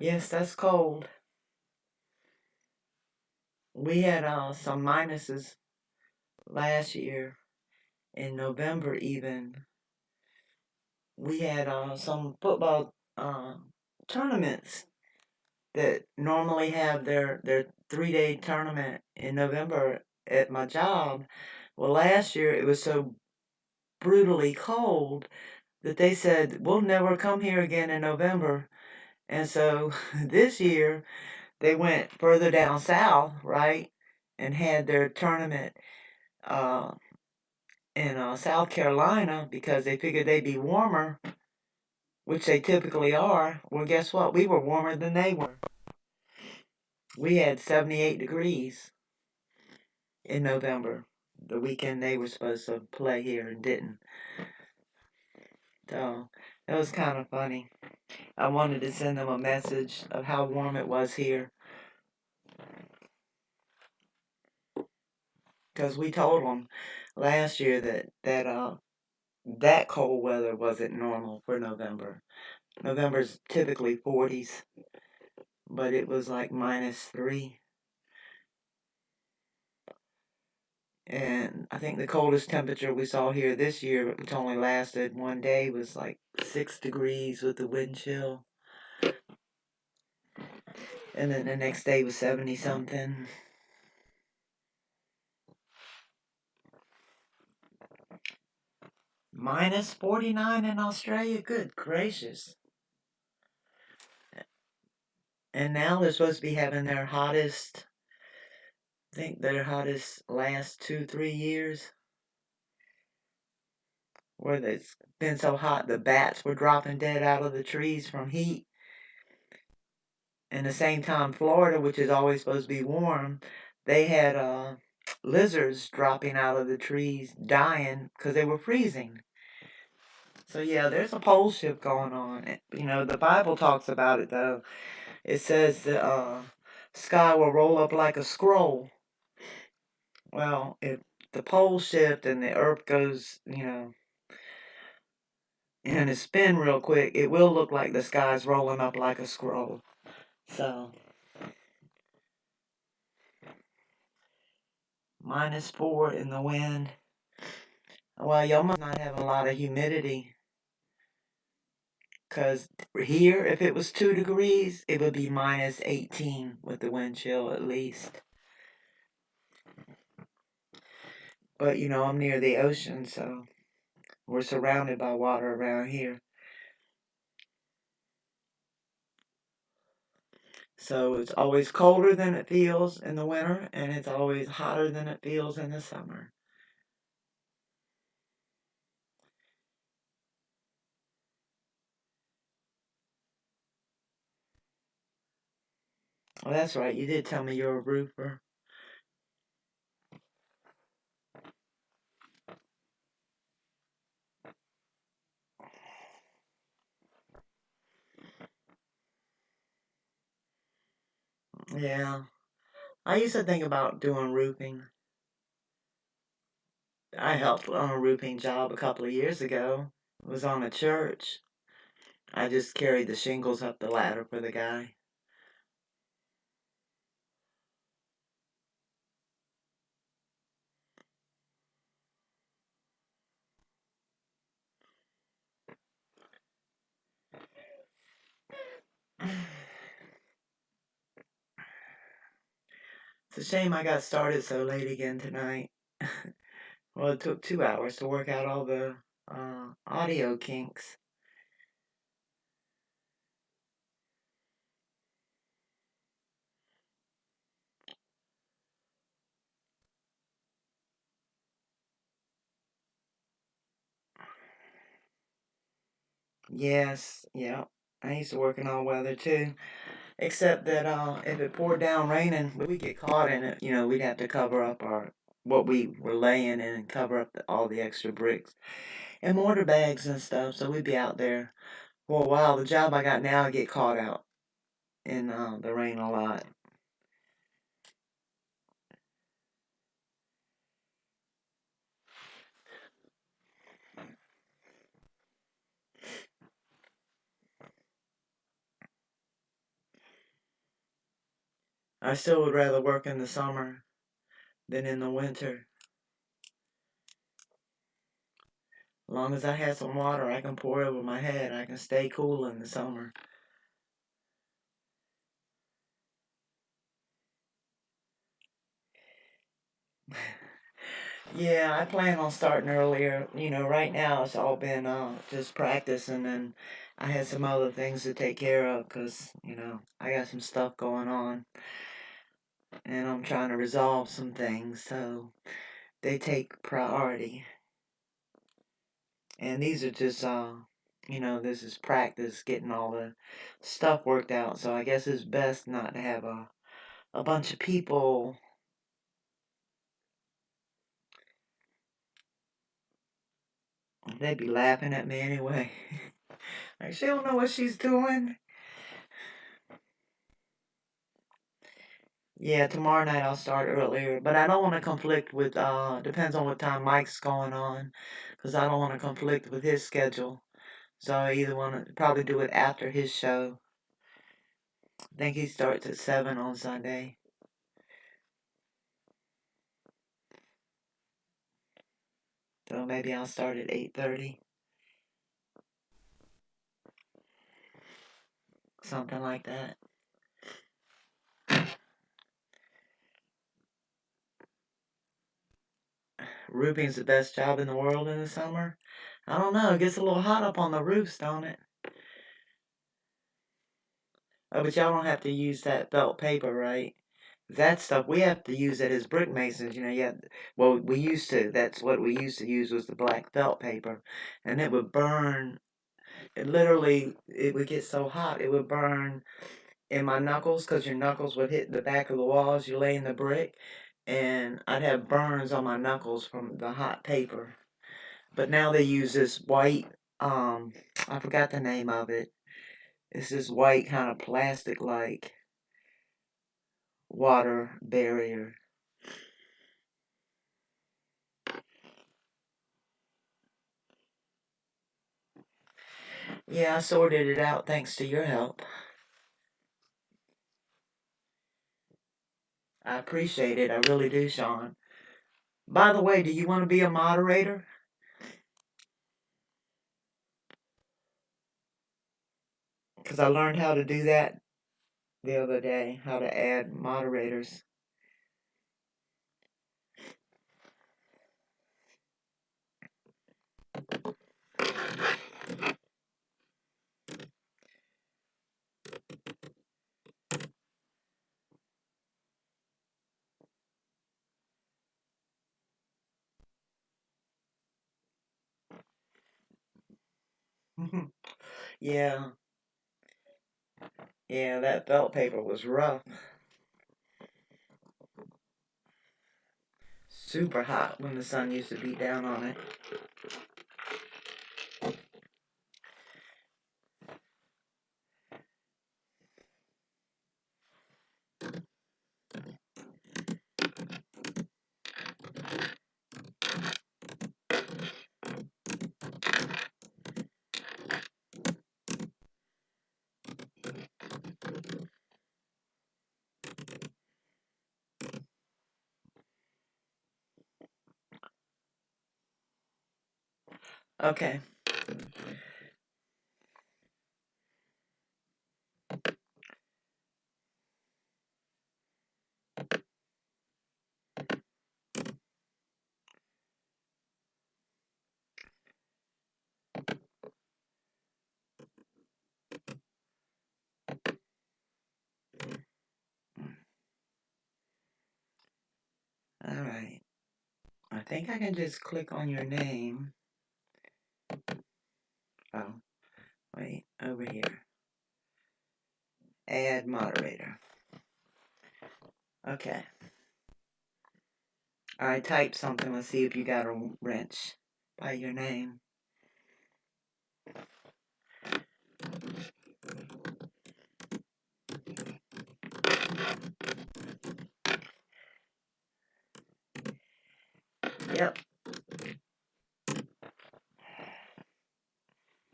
Yes, that's cold. We had uh, some minuses last year in November even. We had uh, some football uh, tournaments that normally have their, their three day tournament in November at my job. Well, last year it was so brutally cold that they said, we'll never come here again in November. And so this year they went further down south, right? And had their tournament uh, in uh, South Carolina because they figured they'd be warmer, which they typically are. Well, guess what? We were warmer than they were. We had 78 degrees in November, the weekend they were supposed to play here and didn't. So it was kind of funny. I wanted to send them a message of how warm it was here. Because we told them last year that that uh that cold weather wasn't normal for November. November's typically 40s, but it was like minus three. And I think the coldest temperature we saw here this year, which only lasted one day, was like six degrees with the wind chill. And then the next day was 70 something. Minus 49 in Australia? Good gracious. And now they're supposed to be having their hottest, I think their hottest last two, three years. Where it's been so hot the bats were dropping dead out of the trees from heat. And the same time, Florida, which is always supposed to be warm, they had uh, lizards dropping out of the trees dying because they were freezing. So yeah, there's a pole shift going on. You know, the Bible talks about it though. It says the uh, sky will roll up like a scroll. Well, if the pole shift and the earth goes, you know, and it spin real quick, it will look like the sky's rolling up like a scroll. So, minus four in the wind. Well, y'all must not have a lot of humidity. Because here, if it was 2 degrees, it would be minus 18 with the wind chill at least. But, you know, I'm near the ocean, so we're surrounded by water around here. So it's always colder than it feels in the winter, and it's always hotter than it feels in the summer. Oh, that's right. You did tell me you're a roofer. Yeah. I used to think about doing roofing. I helped on a roofing job a couple of years ago. It was on a church. I just carried the shingles up the ladder for the guy. It's a shame I got started so late again tonight. well, it took two hours to work out all the uh, audio kinks. Yes, yeah. I used to work in all weather too. Except that uh, if it poured down raining, we get caught in it. You know, we'd have to cover up our what we were laying in and cover up the, all the extra bricks and mortar bags and stuff. So we'd be out there for a while. The job I got now, I get caught out in uh, the rain a lot. I still would rather work in the summer than in the winter. As long as I have some water I can pour over my head, I can stay cool in the summer. yeah, I plan on starting earlier. You know, right now it's all been uh, just practicing and I had some other things to take care of because, you know, I got some stuff going on and I'm trying to resolve some things. So they take priority. And these are just, uh, you know, this is practice getting all the stuff worked out. So I guess it's best not to have a, a bunch of people They'd be laughing at me anyway. like, she don't know what she's doing. Yeah, tomorrow night I'll start earlier, but I don't want to conflict with, uh, depends on what time Mike's going on, because I don't want to conflict with his schedule. So I either want to probably do it after his show. I think he starts at 7 on Sunday. So maybe I'll start at 8.30. Something like that. Roofing's the best job in the world in the summer. I don't know. It gets a little hot up on the roofs, don't it? Oh, but y'all don't have to use that felt paper, right? That stuff we have to use it as brick masons. You know, yeah. Well, we used to. That's what we used to use was the black felt paper, and it would burn. It literally, it would get so hot it would burn in my knuckles because your knuckles would hit the back of the walls. You lay in the brick, and I'd have burns on my knuckles from the hot paper. But now they use this white, um, I forgot the name of it. It's this white kind of plastic like water barrier. Yeah, I sorted it out thanks to your help. I appreciate it. I really do, Sean. By the way, do you want to be a moderator? Because I learned how to do that the other day, how to add moderators. yeah. Yeah, that felt paper was rough. Super hot when the sun used to beat down on it. Okay. Alright. I think I can just click on your name. Oh, wait, over here. Add moderator. Okay. I typed something. Let's see if you got a wrench by your name. Yep.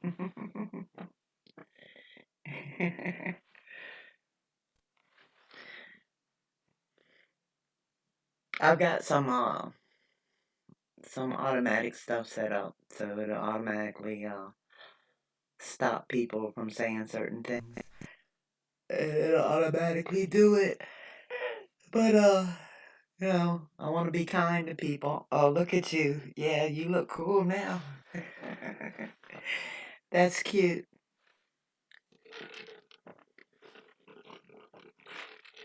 I've got some uh some automatic stuff set up so it'll automatically uh stop people from saying certain things. It'll automatically do it. But uh you know, I want to be kind to people. Oh, look at you. Yeah, you look cool now. That's cute.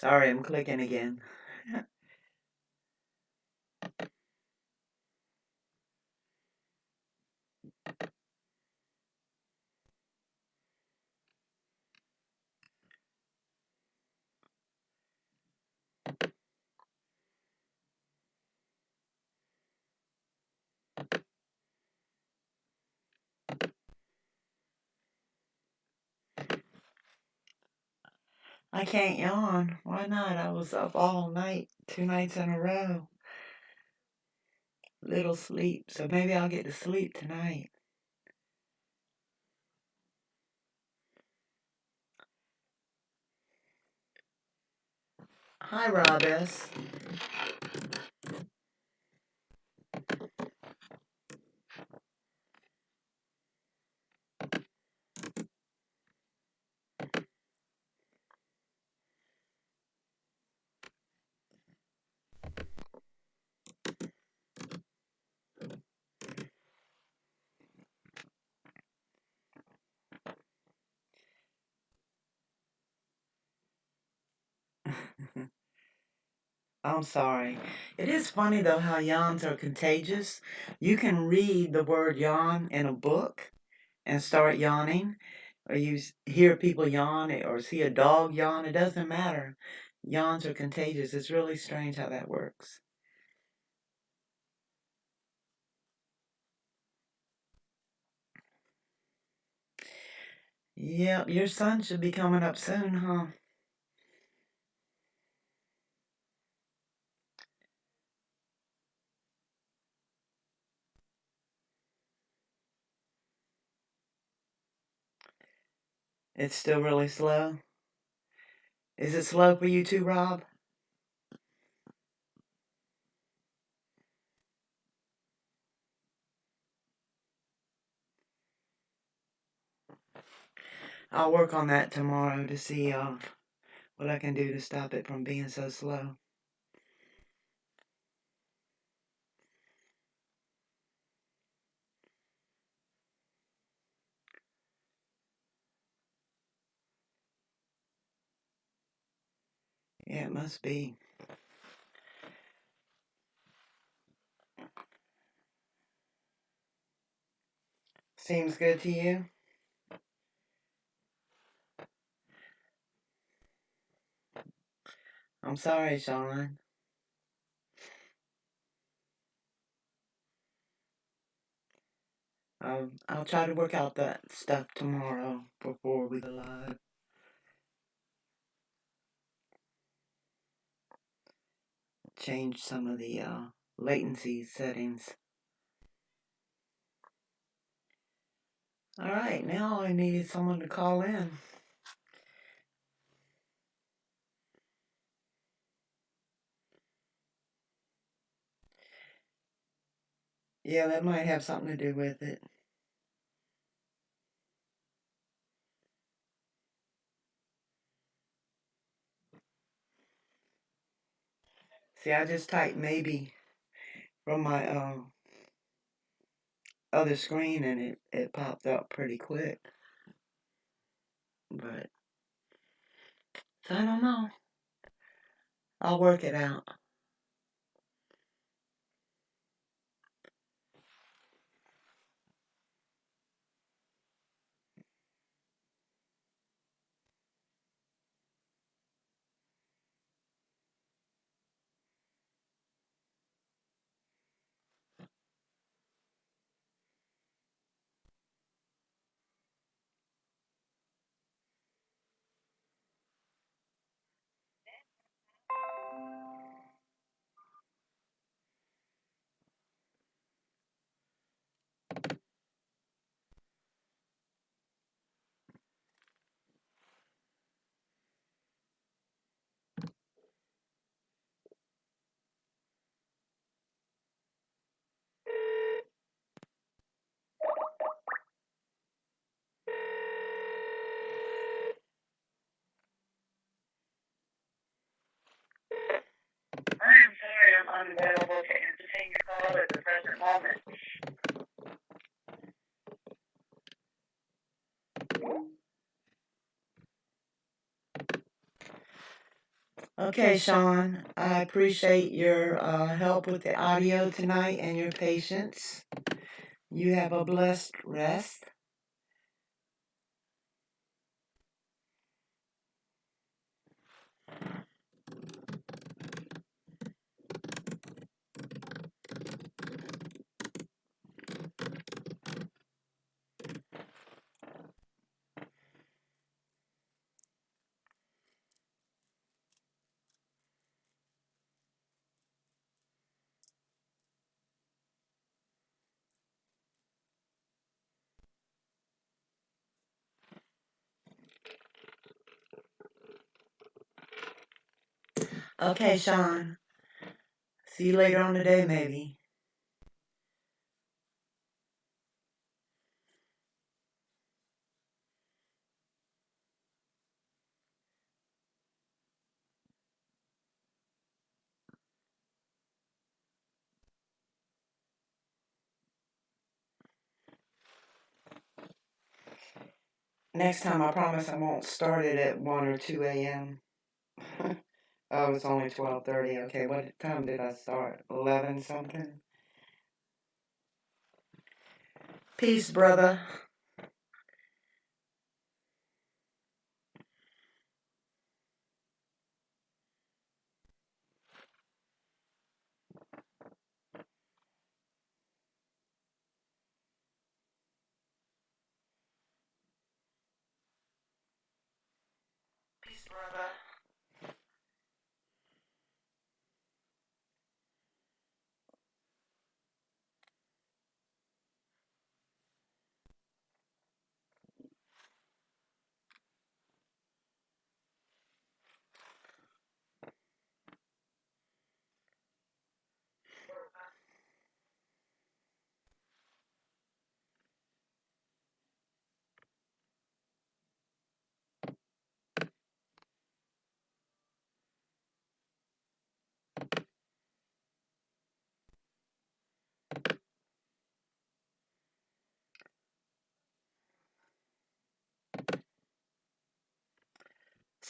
Sorry, I'm clicking again. I can't yawn. Why not? I was up all night, two nights in a row. Little sleep, so maybe I'll get to sleep tonight. Hi, Rob I'm sorry. It is funny though how yawns are contagious. You can read the word yawn in a book and start yawning, or you hear people yawn eh, or see a dog yawn. It doesn't matter. Yawns are contagious. It's really strange how that works. Yep, your son should be coming up soon, huh? It's still really slow. Is it slow for you too, Rob? I'll work on that tomorrow to see uh, what I can do to stop it from being so slow. Yeah, it must be. Seems good to you? I'm sorry, Sean. Um, I'll try to work out that stuff tomorrow before we go live. Change some of the uh, latency settings. All right, now I need someone to call in. Yeah, that might have something to do with it. See, I just typed maybe from my uh, other screen and it, it popped up pretty quick. But, so I don't know. I'll work it out. Unavailable to entertain your call at the present moment. Okay, Sean, I appreciate your uh, help with the audio tonight and your patience. You have a blessed rest. Okay, Sean. See you later on today, maybe. Next time, I promise I won't start it at 1 or 2 a.m. oh, it's only 12.30. Okay, what time did I start? 11 something? Peace, brother. Peace, brother.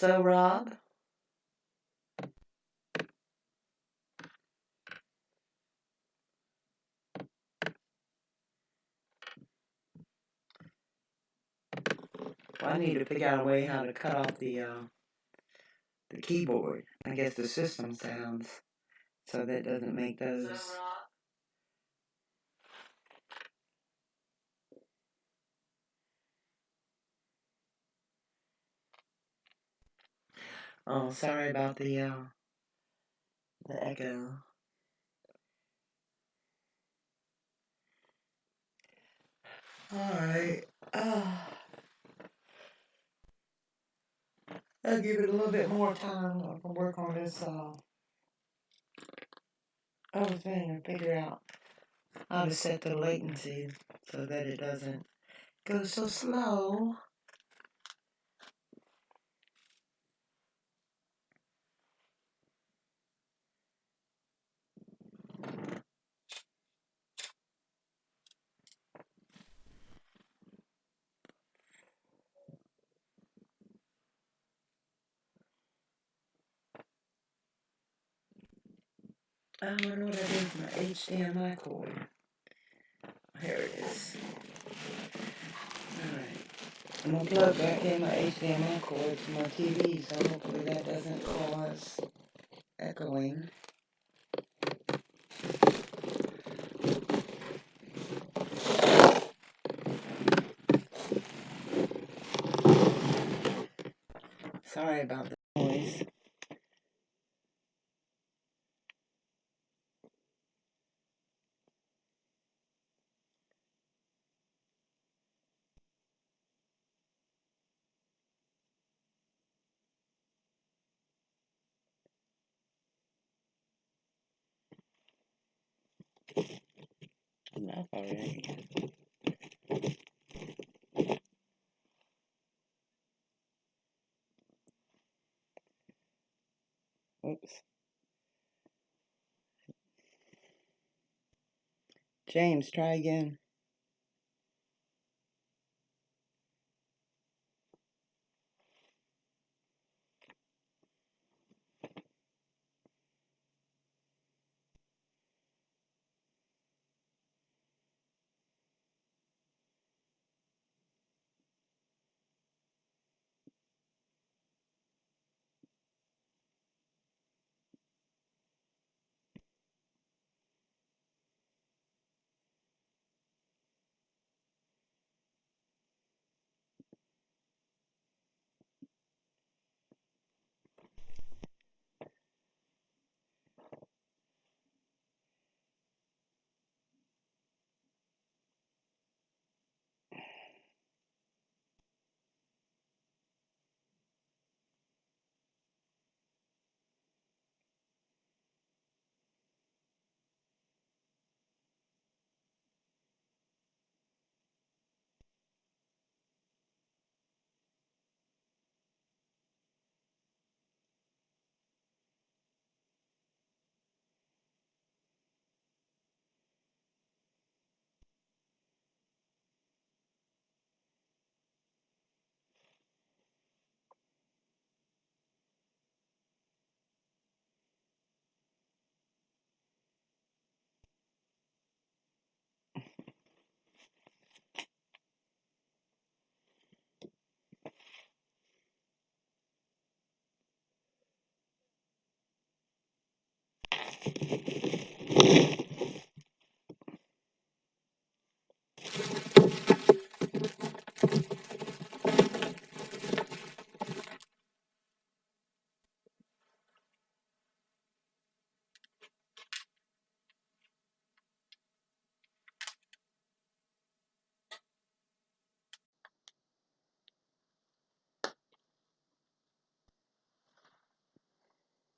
So, Rob? I need to figure out a way how to cut off the uh, the keyboard. I guess the system sounds so that doesn't make those. Oh, sorry about the uh, the echo. All right. Uh, I'll give it a little bit more time to work on this uh, other thing and figure out how to set the latency so that it doesn't go so slow. I wonder what I did with my HDMI cord. Here it is. Alright. I'm gonna plug back in my HDMI cord to my TV, so hopefully that doesn't cause echoing. Sorry about the enough already. Oops. James, try again.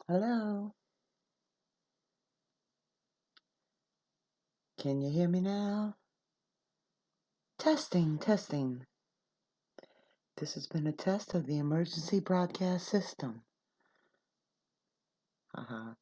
Hello? Can you hear me now? Testing, testing. This has been a test of the emergency broadcast system. Uh-huh. Be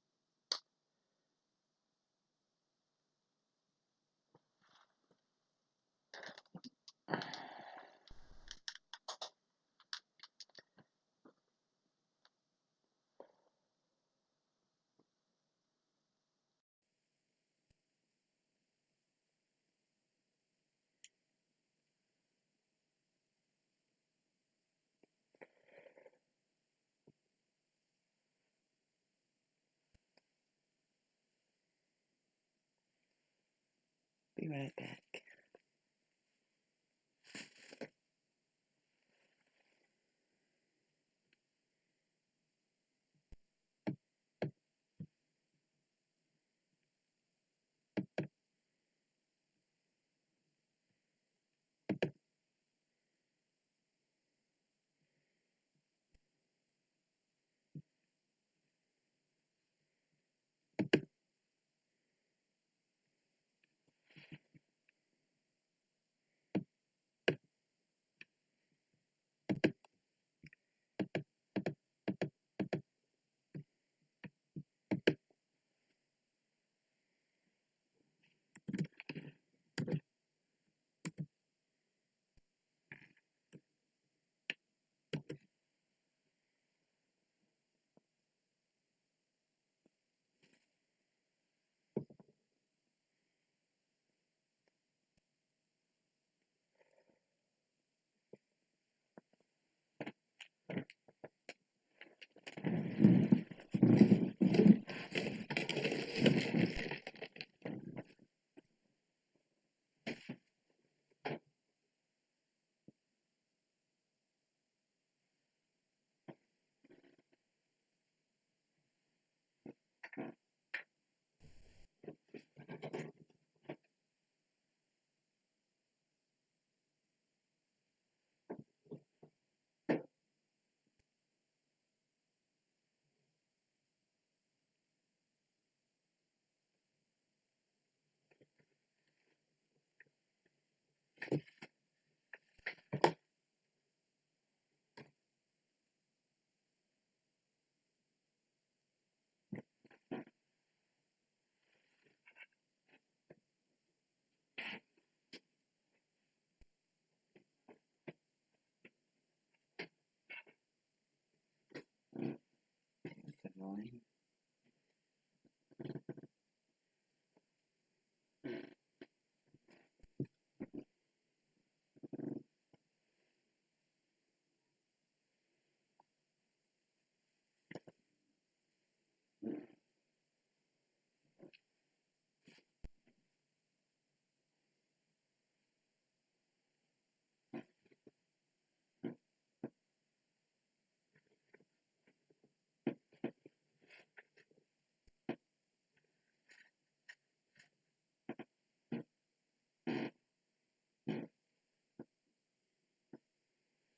right back.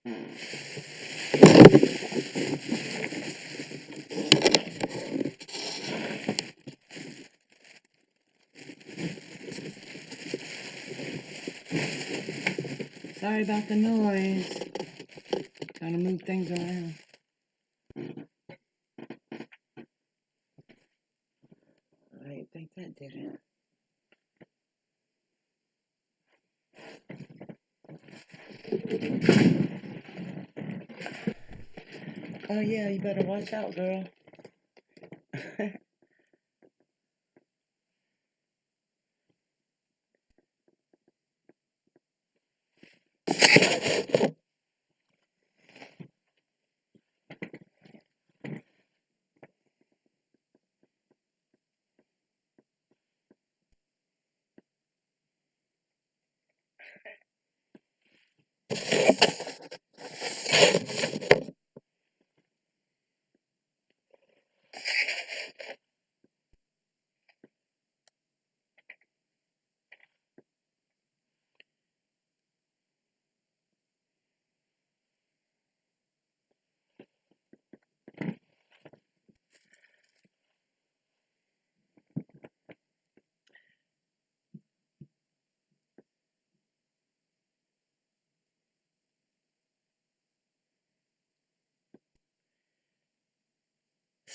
Sorry about the noise. To move things around. I think that did it. Oh yeah, you better watch out, girl.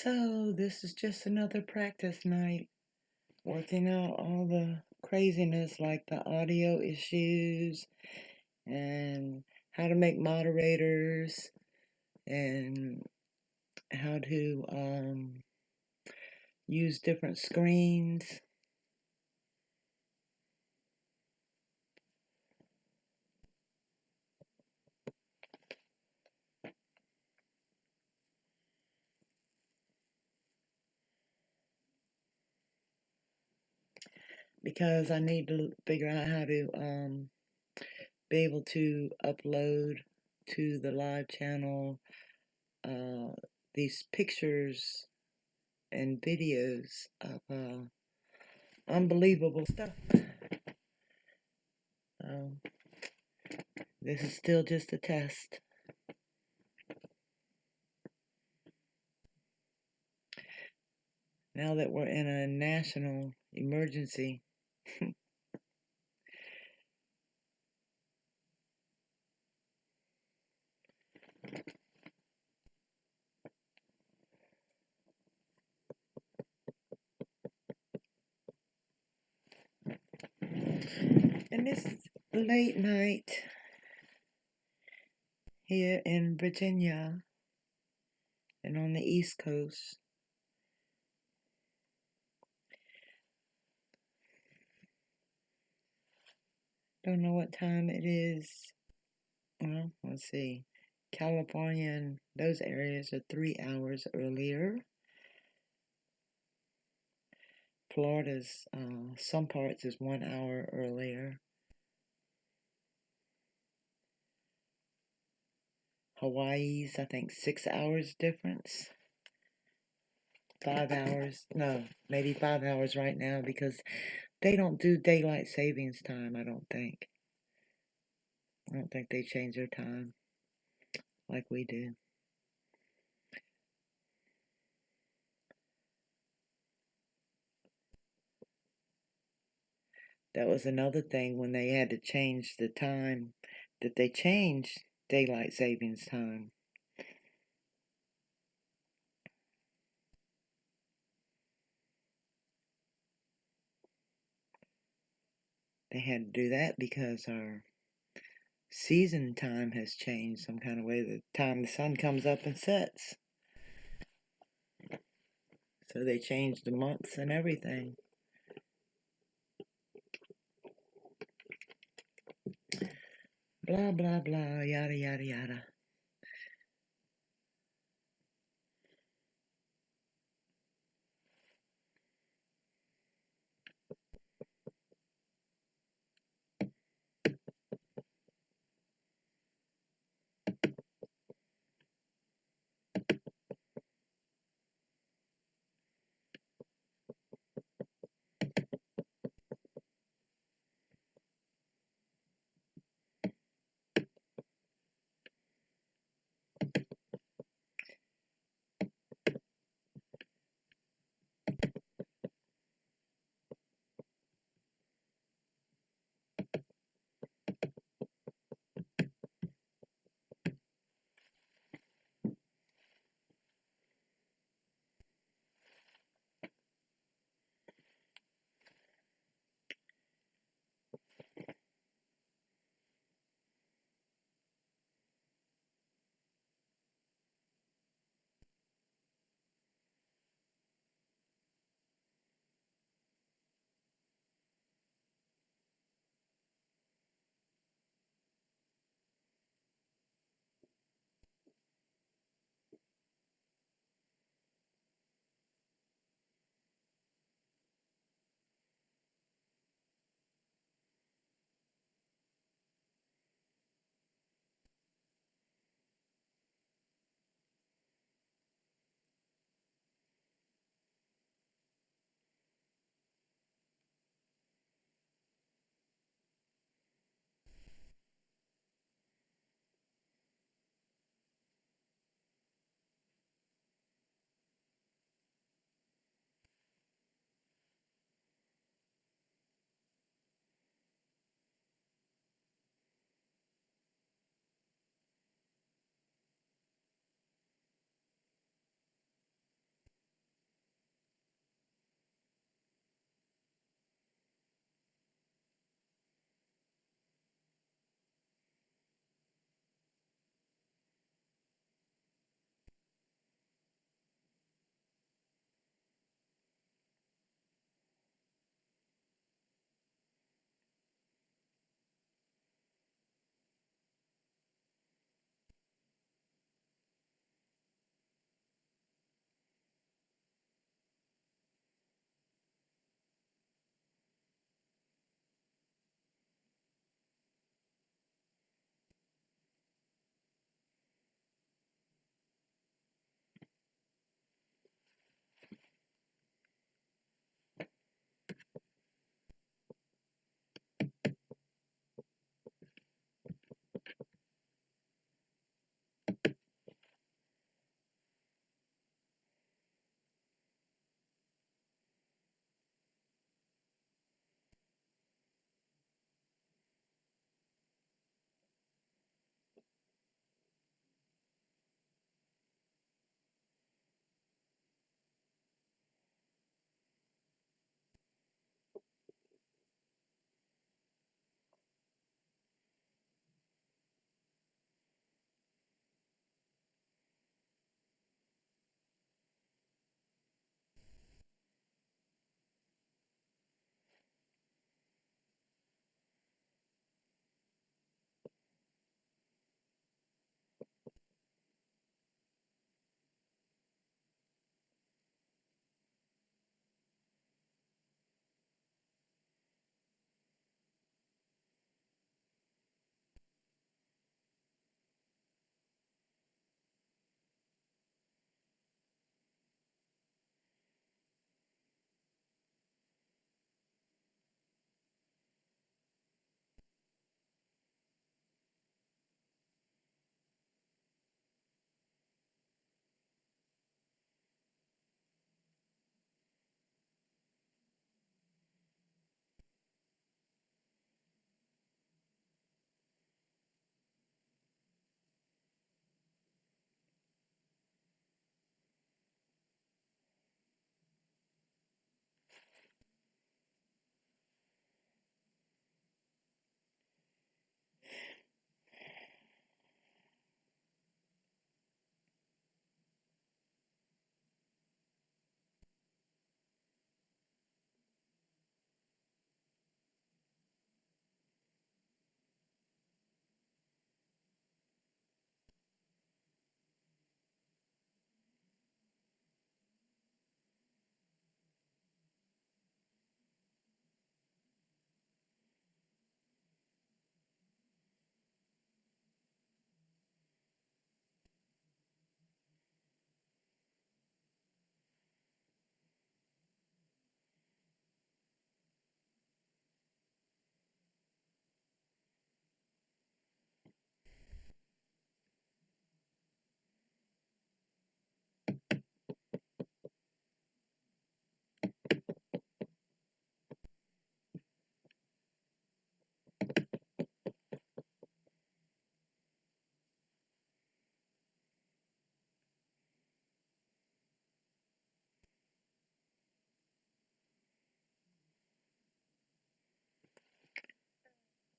So this is just another practice night. Working out all the craziness like the audio issues and how to make moderators and how to um, use different screens. Because I need to figure out how to um, be able to upload to the live channel uh, these pictures and videos of uh, unbelievable stuff. Um, this is still just a test. Now that we're in a national emergency, and it's late night here in Virginia and on the East Coast. Don't know what time it is. Well, let's see. California and those areas are three hours earlier. Florida's, uh, some parts is one hour earlier. Hawaii's, I think, six hours difference. Five hours. No, maybe five hours right now because they don't do daylight savings time, I don't think. I don't think they change their time like we do. That was another thing when they had to change the time that they changed daylight savings time. They had to do that because our season time has changed some kind of way. The time the sun comes up and sets. So they changed the months and everything. Blah, blah, blah, yada, yada, yada.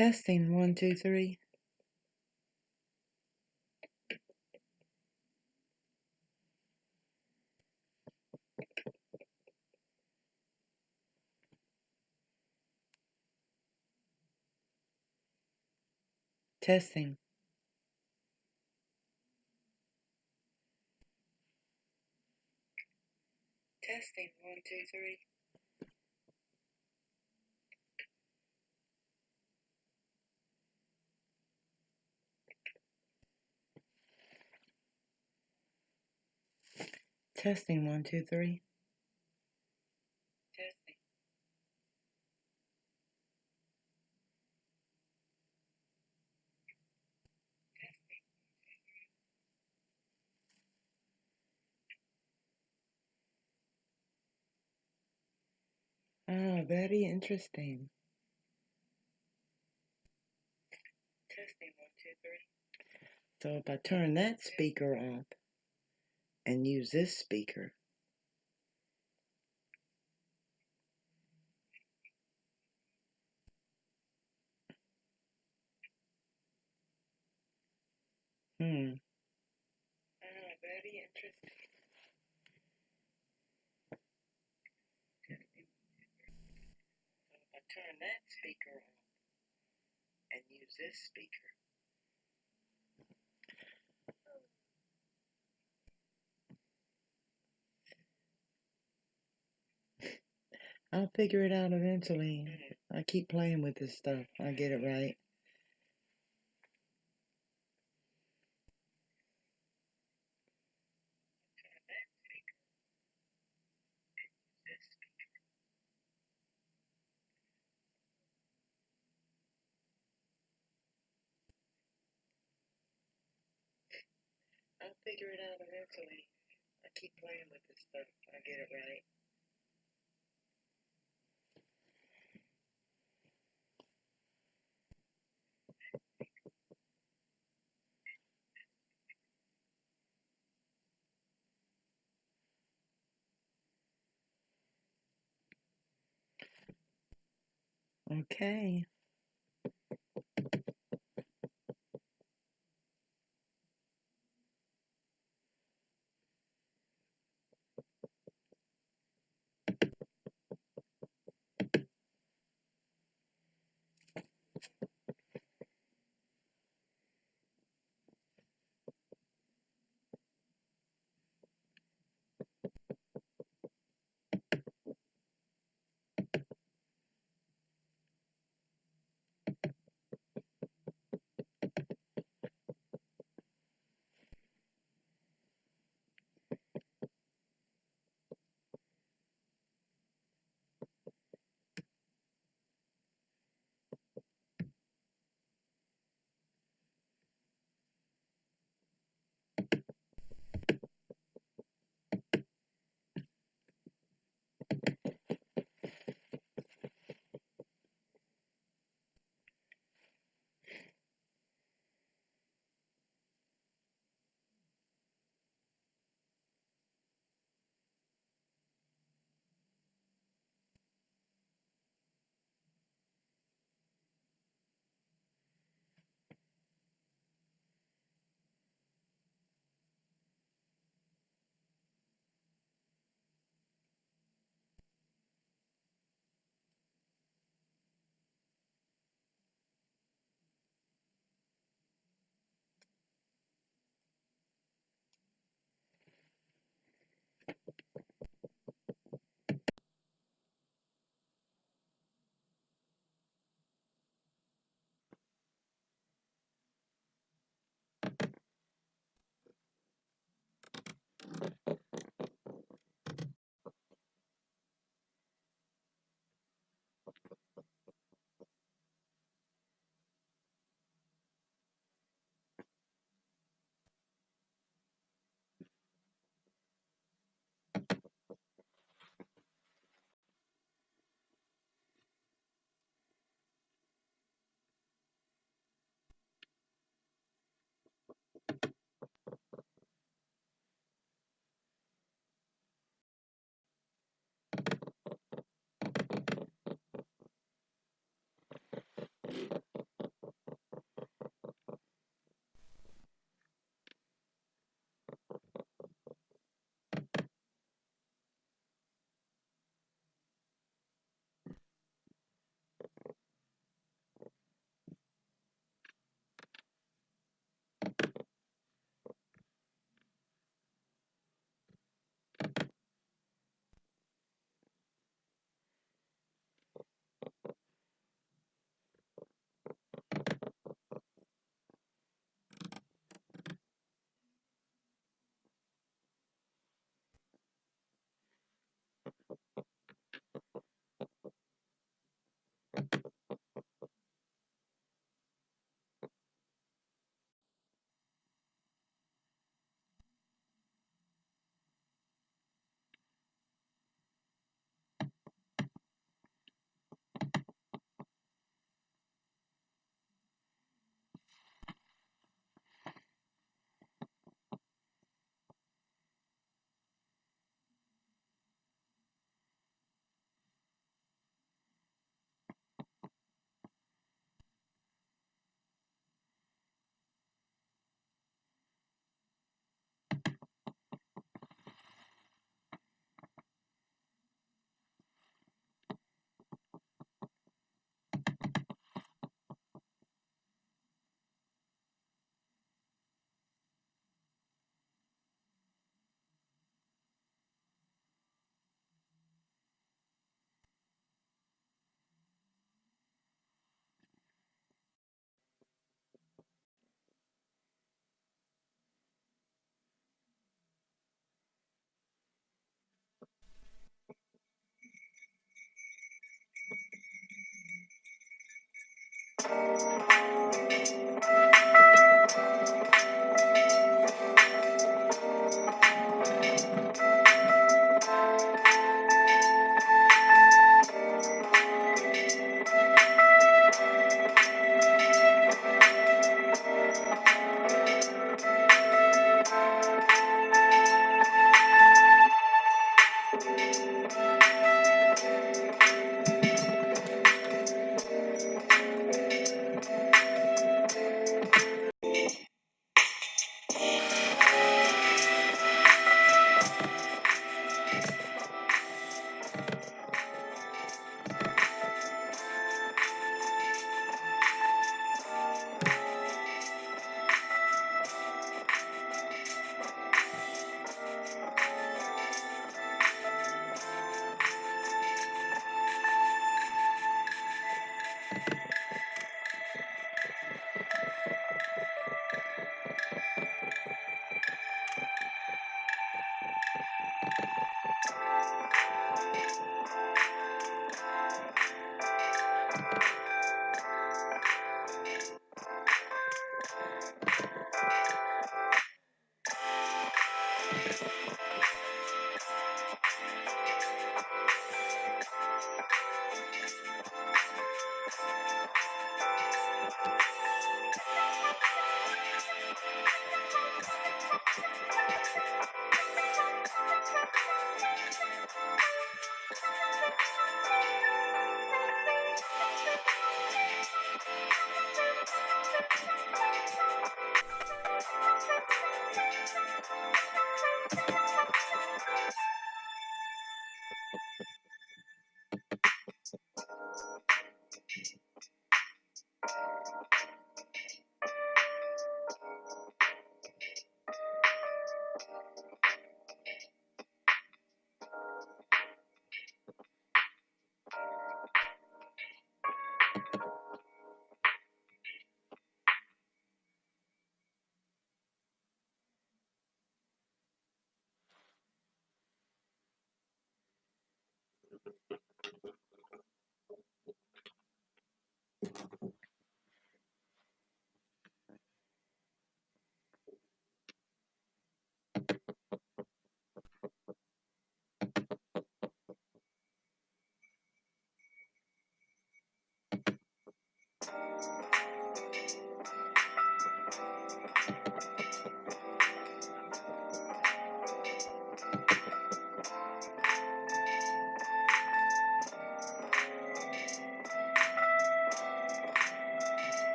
Testing one, two, three. Testing. Testing one, two, three. Testing one, two, three. Testing. Ah, very interesting. Testing one, two, three. So if I turn that speaker off and use this speaker, hmm. Ah, very interesting. Turn that speaker off and use this speaker, I'll figure it out eventually. I keep playing with this stuff. I get it right. I'll figure it out eventually. I keep playing with this stuff. I get it right. Okay. Thank you.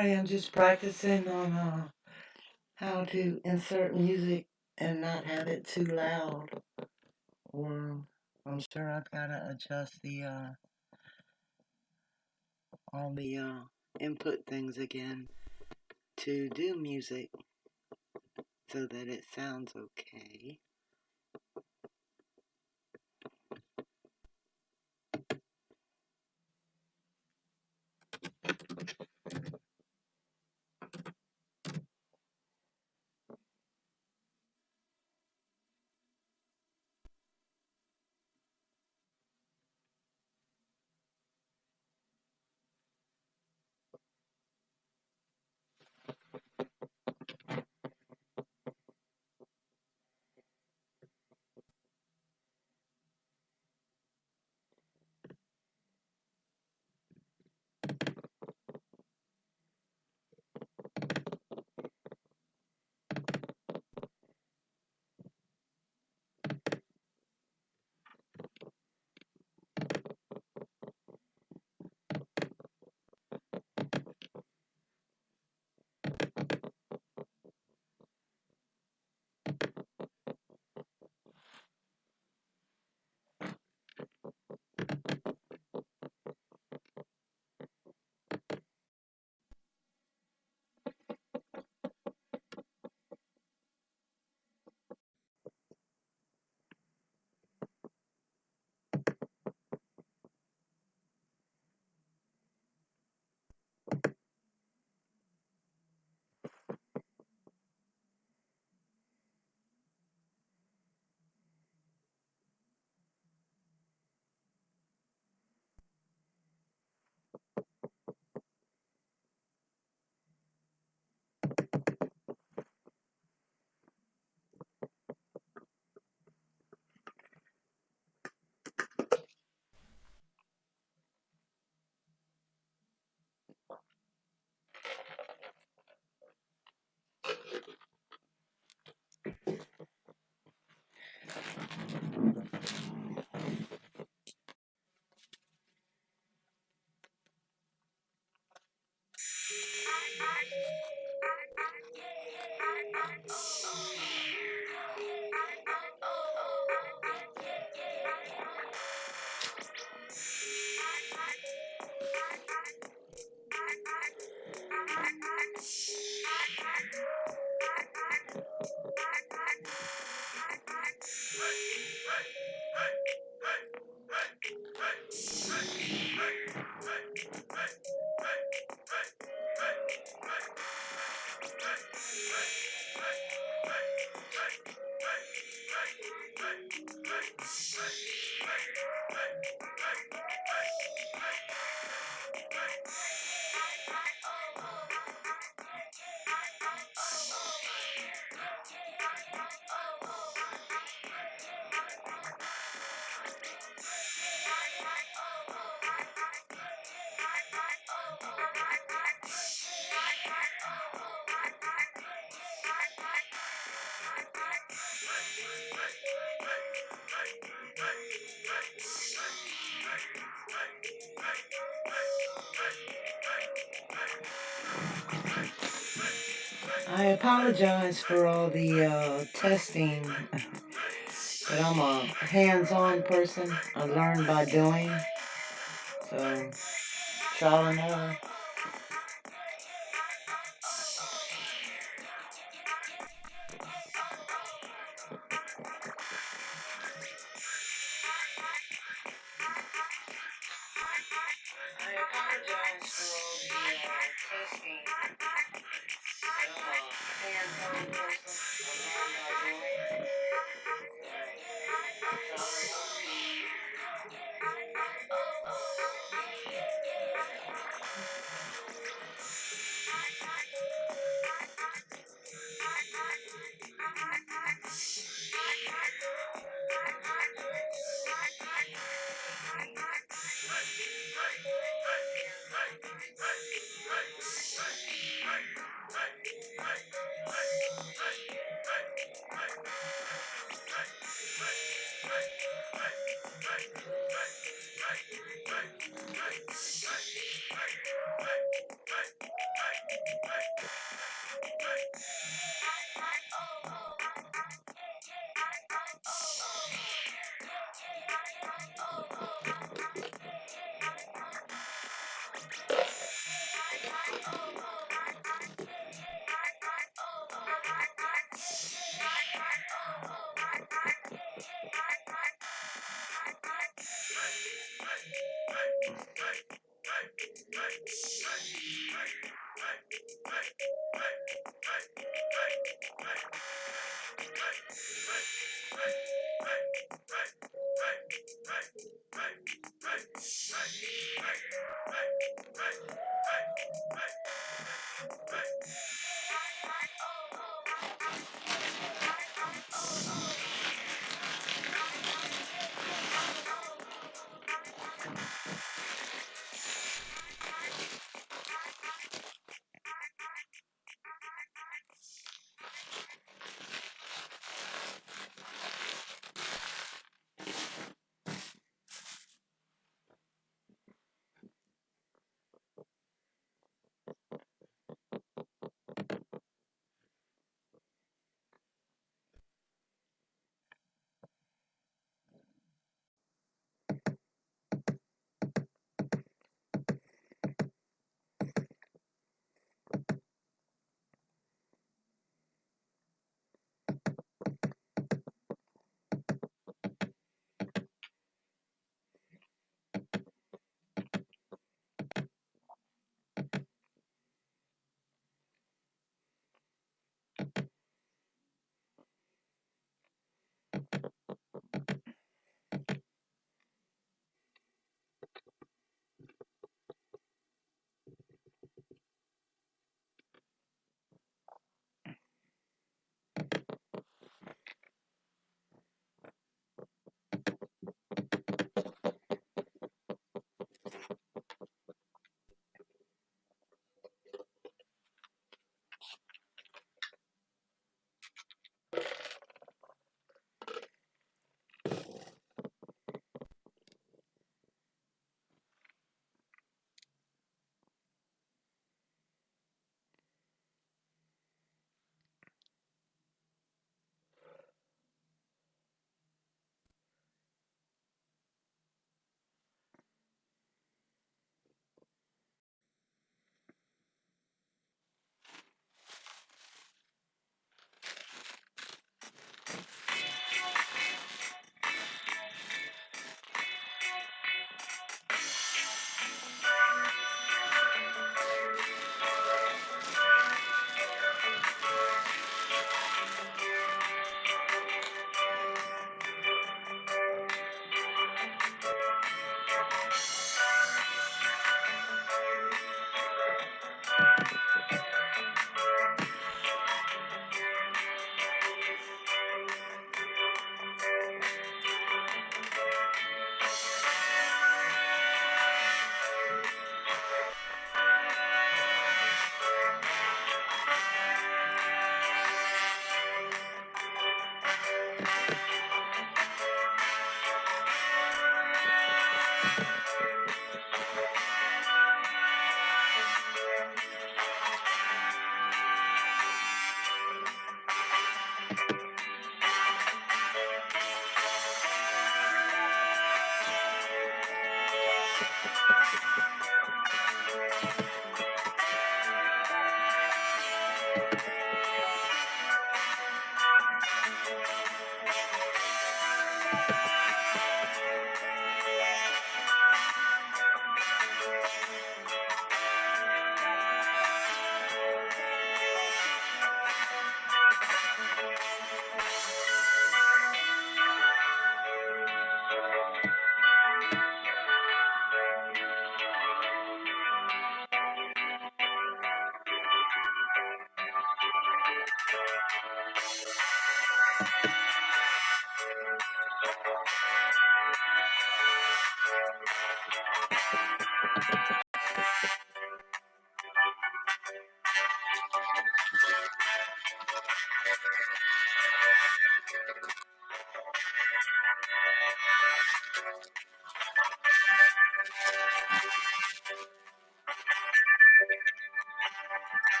Sorry, I'm just practicing on uh, how to insert music and not have it too loud. Or I'm sure I've got to adjust the uh, all the uh, input things again to do music so that it sounds okay. I apologize for all the uh, testing, but I'm a hands-on person. I learn by doing, so trial and error.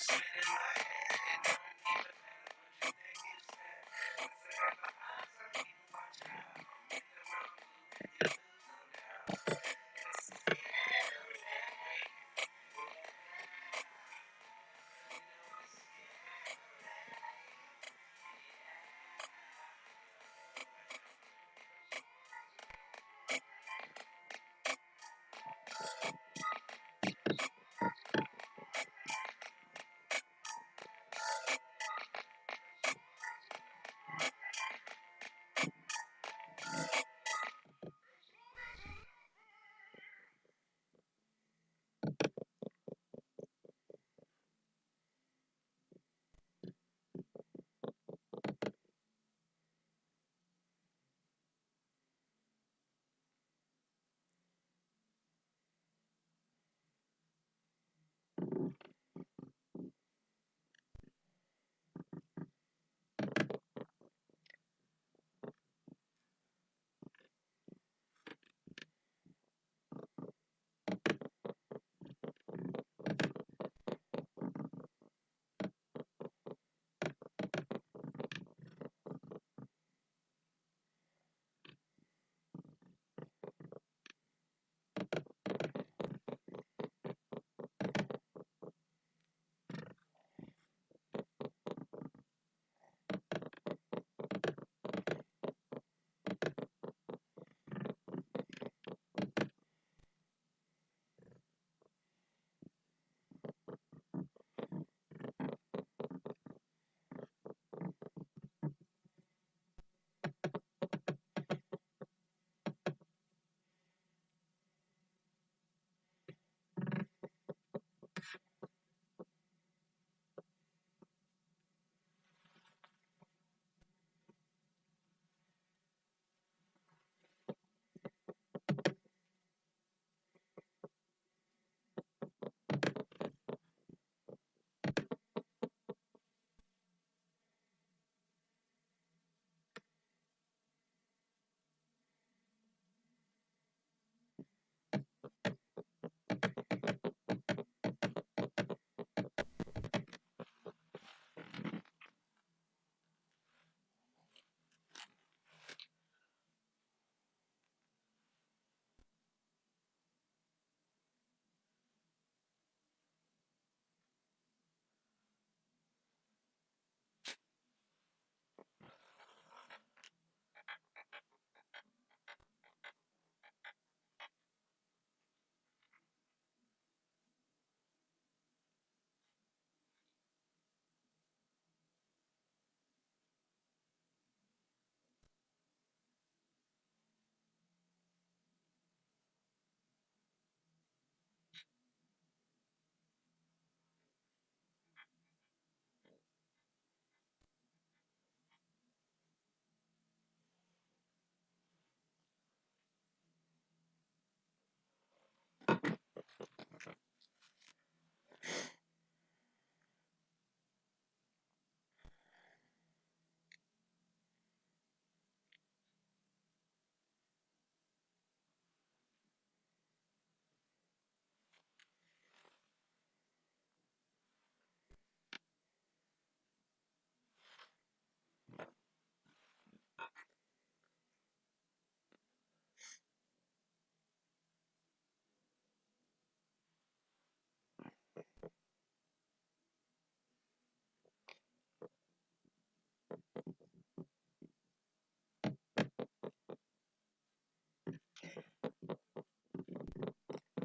Sitting like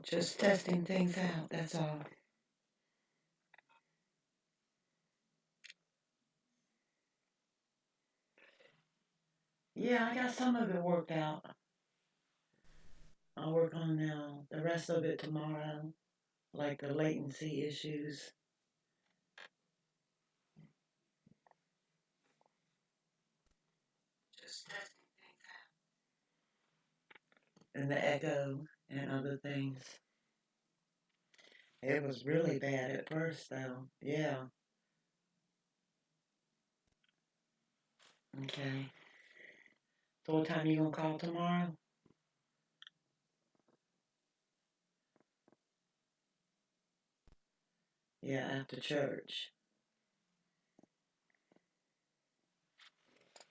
Just testing things out, that's all. Yeah, I got some of it worked out. I'll work on now the rest of it tomorrow, like the latency issues. Just testing things out. And the echo and other things. It was really bad at first, though. Yeah. Okay. So what time you gonna call tomorrow? Yeah, after church.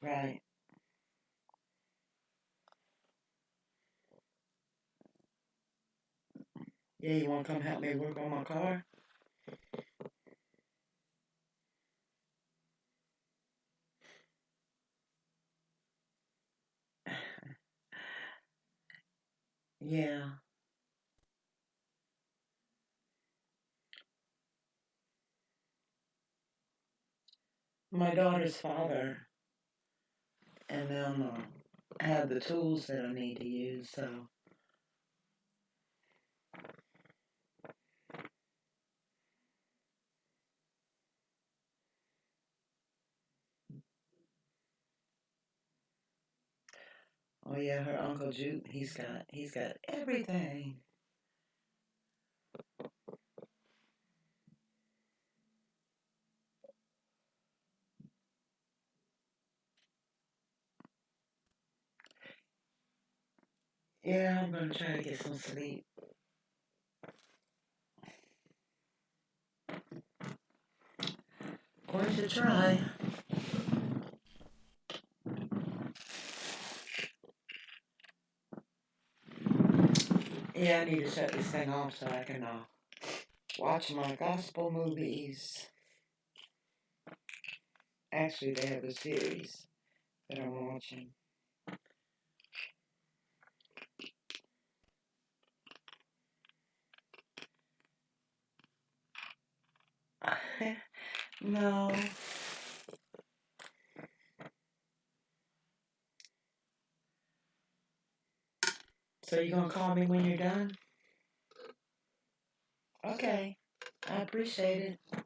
Right. Yeah, you wanna come help me work on my car? Yeah. My daughter's father and them uh, have the tools that I need to use, so. Oh yeah, her uncle Jude, he's got he's got everything. Yeah, I'm gonna try to get some sleep. Going to try. Yeah, I need to shut this thing off so I can uh, watch my gospel movies. Actually, they have a series that I'm watching. no. So you gonna call me when you're done? Okay. I appreciate it.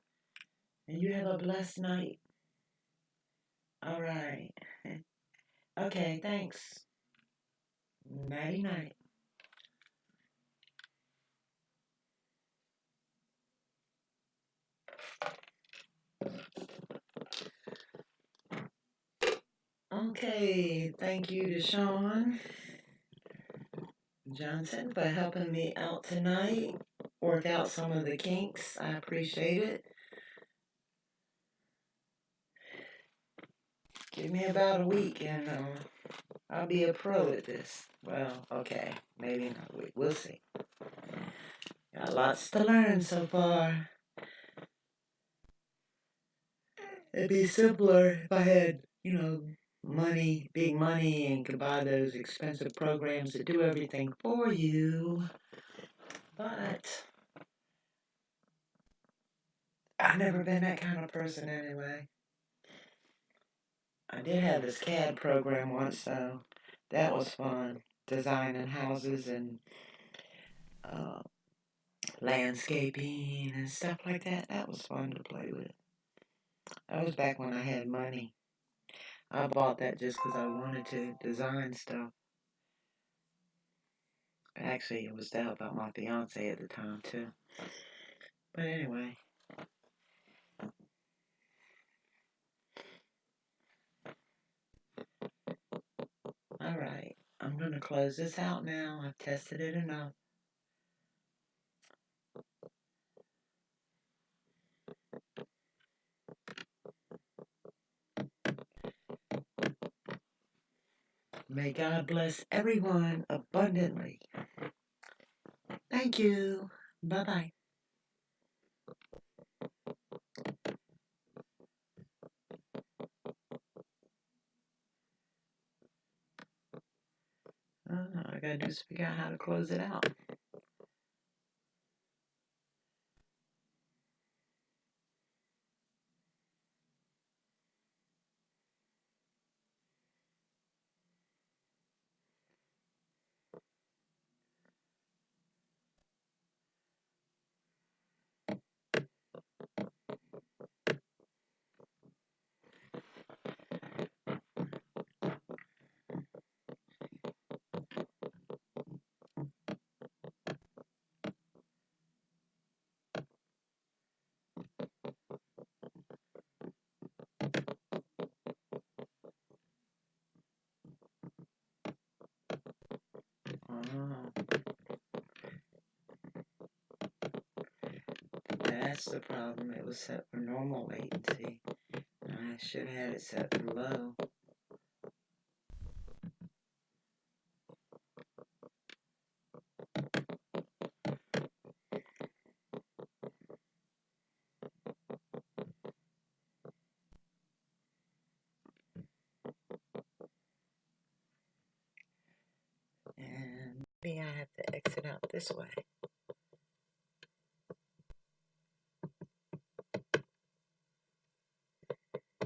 And you have a blessed night. All right. Okay, thanks. Nighty night. Okay, thank you to Sean Johnson for helping me out tonight. Work out some of the kinks. I appreciate it. Give me about a week and uh, I'll be a pro at this. Well, okay, maybe not a week. We'll see. Got lots to learn so far. It'd be simpler if I had, you know, money, big money, and could buy those expensive programs that do everything for you. But I've never been that kind of person anyway. I did have this CAD program once, so that was fun. Designing houses and uh, landscaping and stuff like that. That was fun to play with. That was back when I had money. I bought that just because I wanted to design stuff. Actually, it was to help out my fiance at the time, too. But anyway. Alright, I'm going to close this out now. I've tested it enough. May God bless everyone abundantly. Thank you. Bye bye. Uh, I gotta just figure out how to close it out. that's It was set for normal latency. I should have had it set for low. And maybe I have to exit out this way.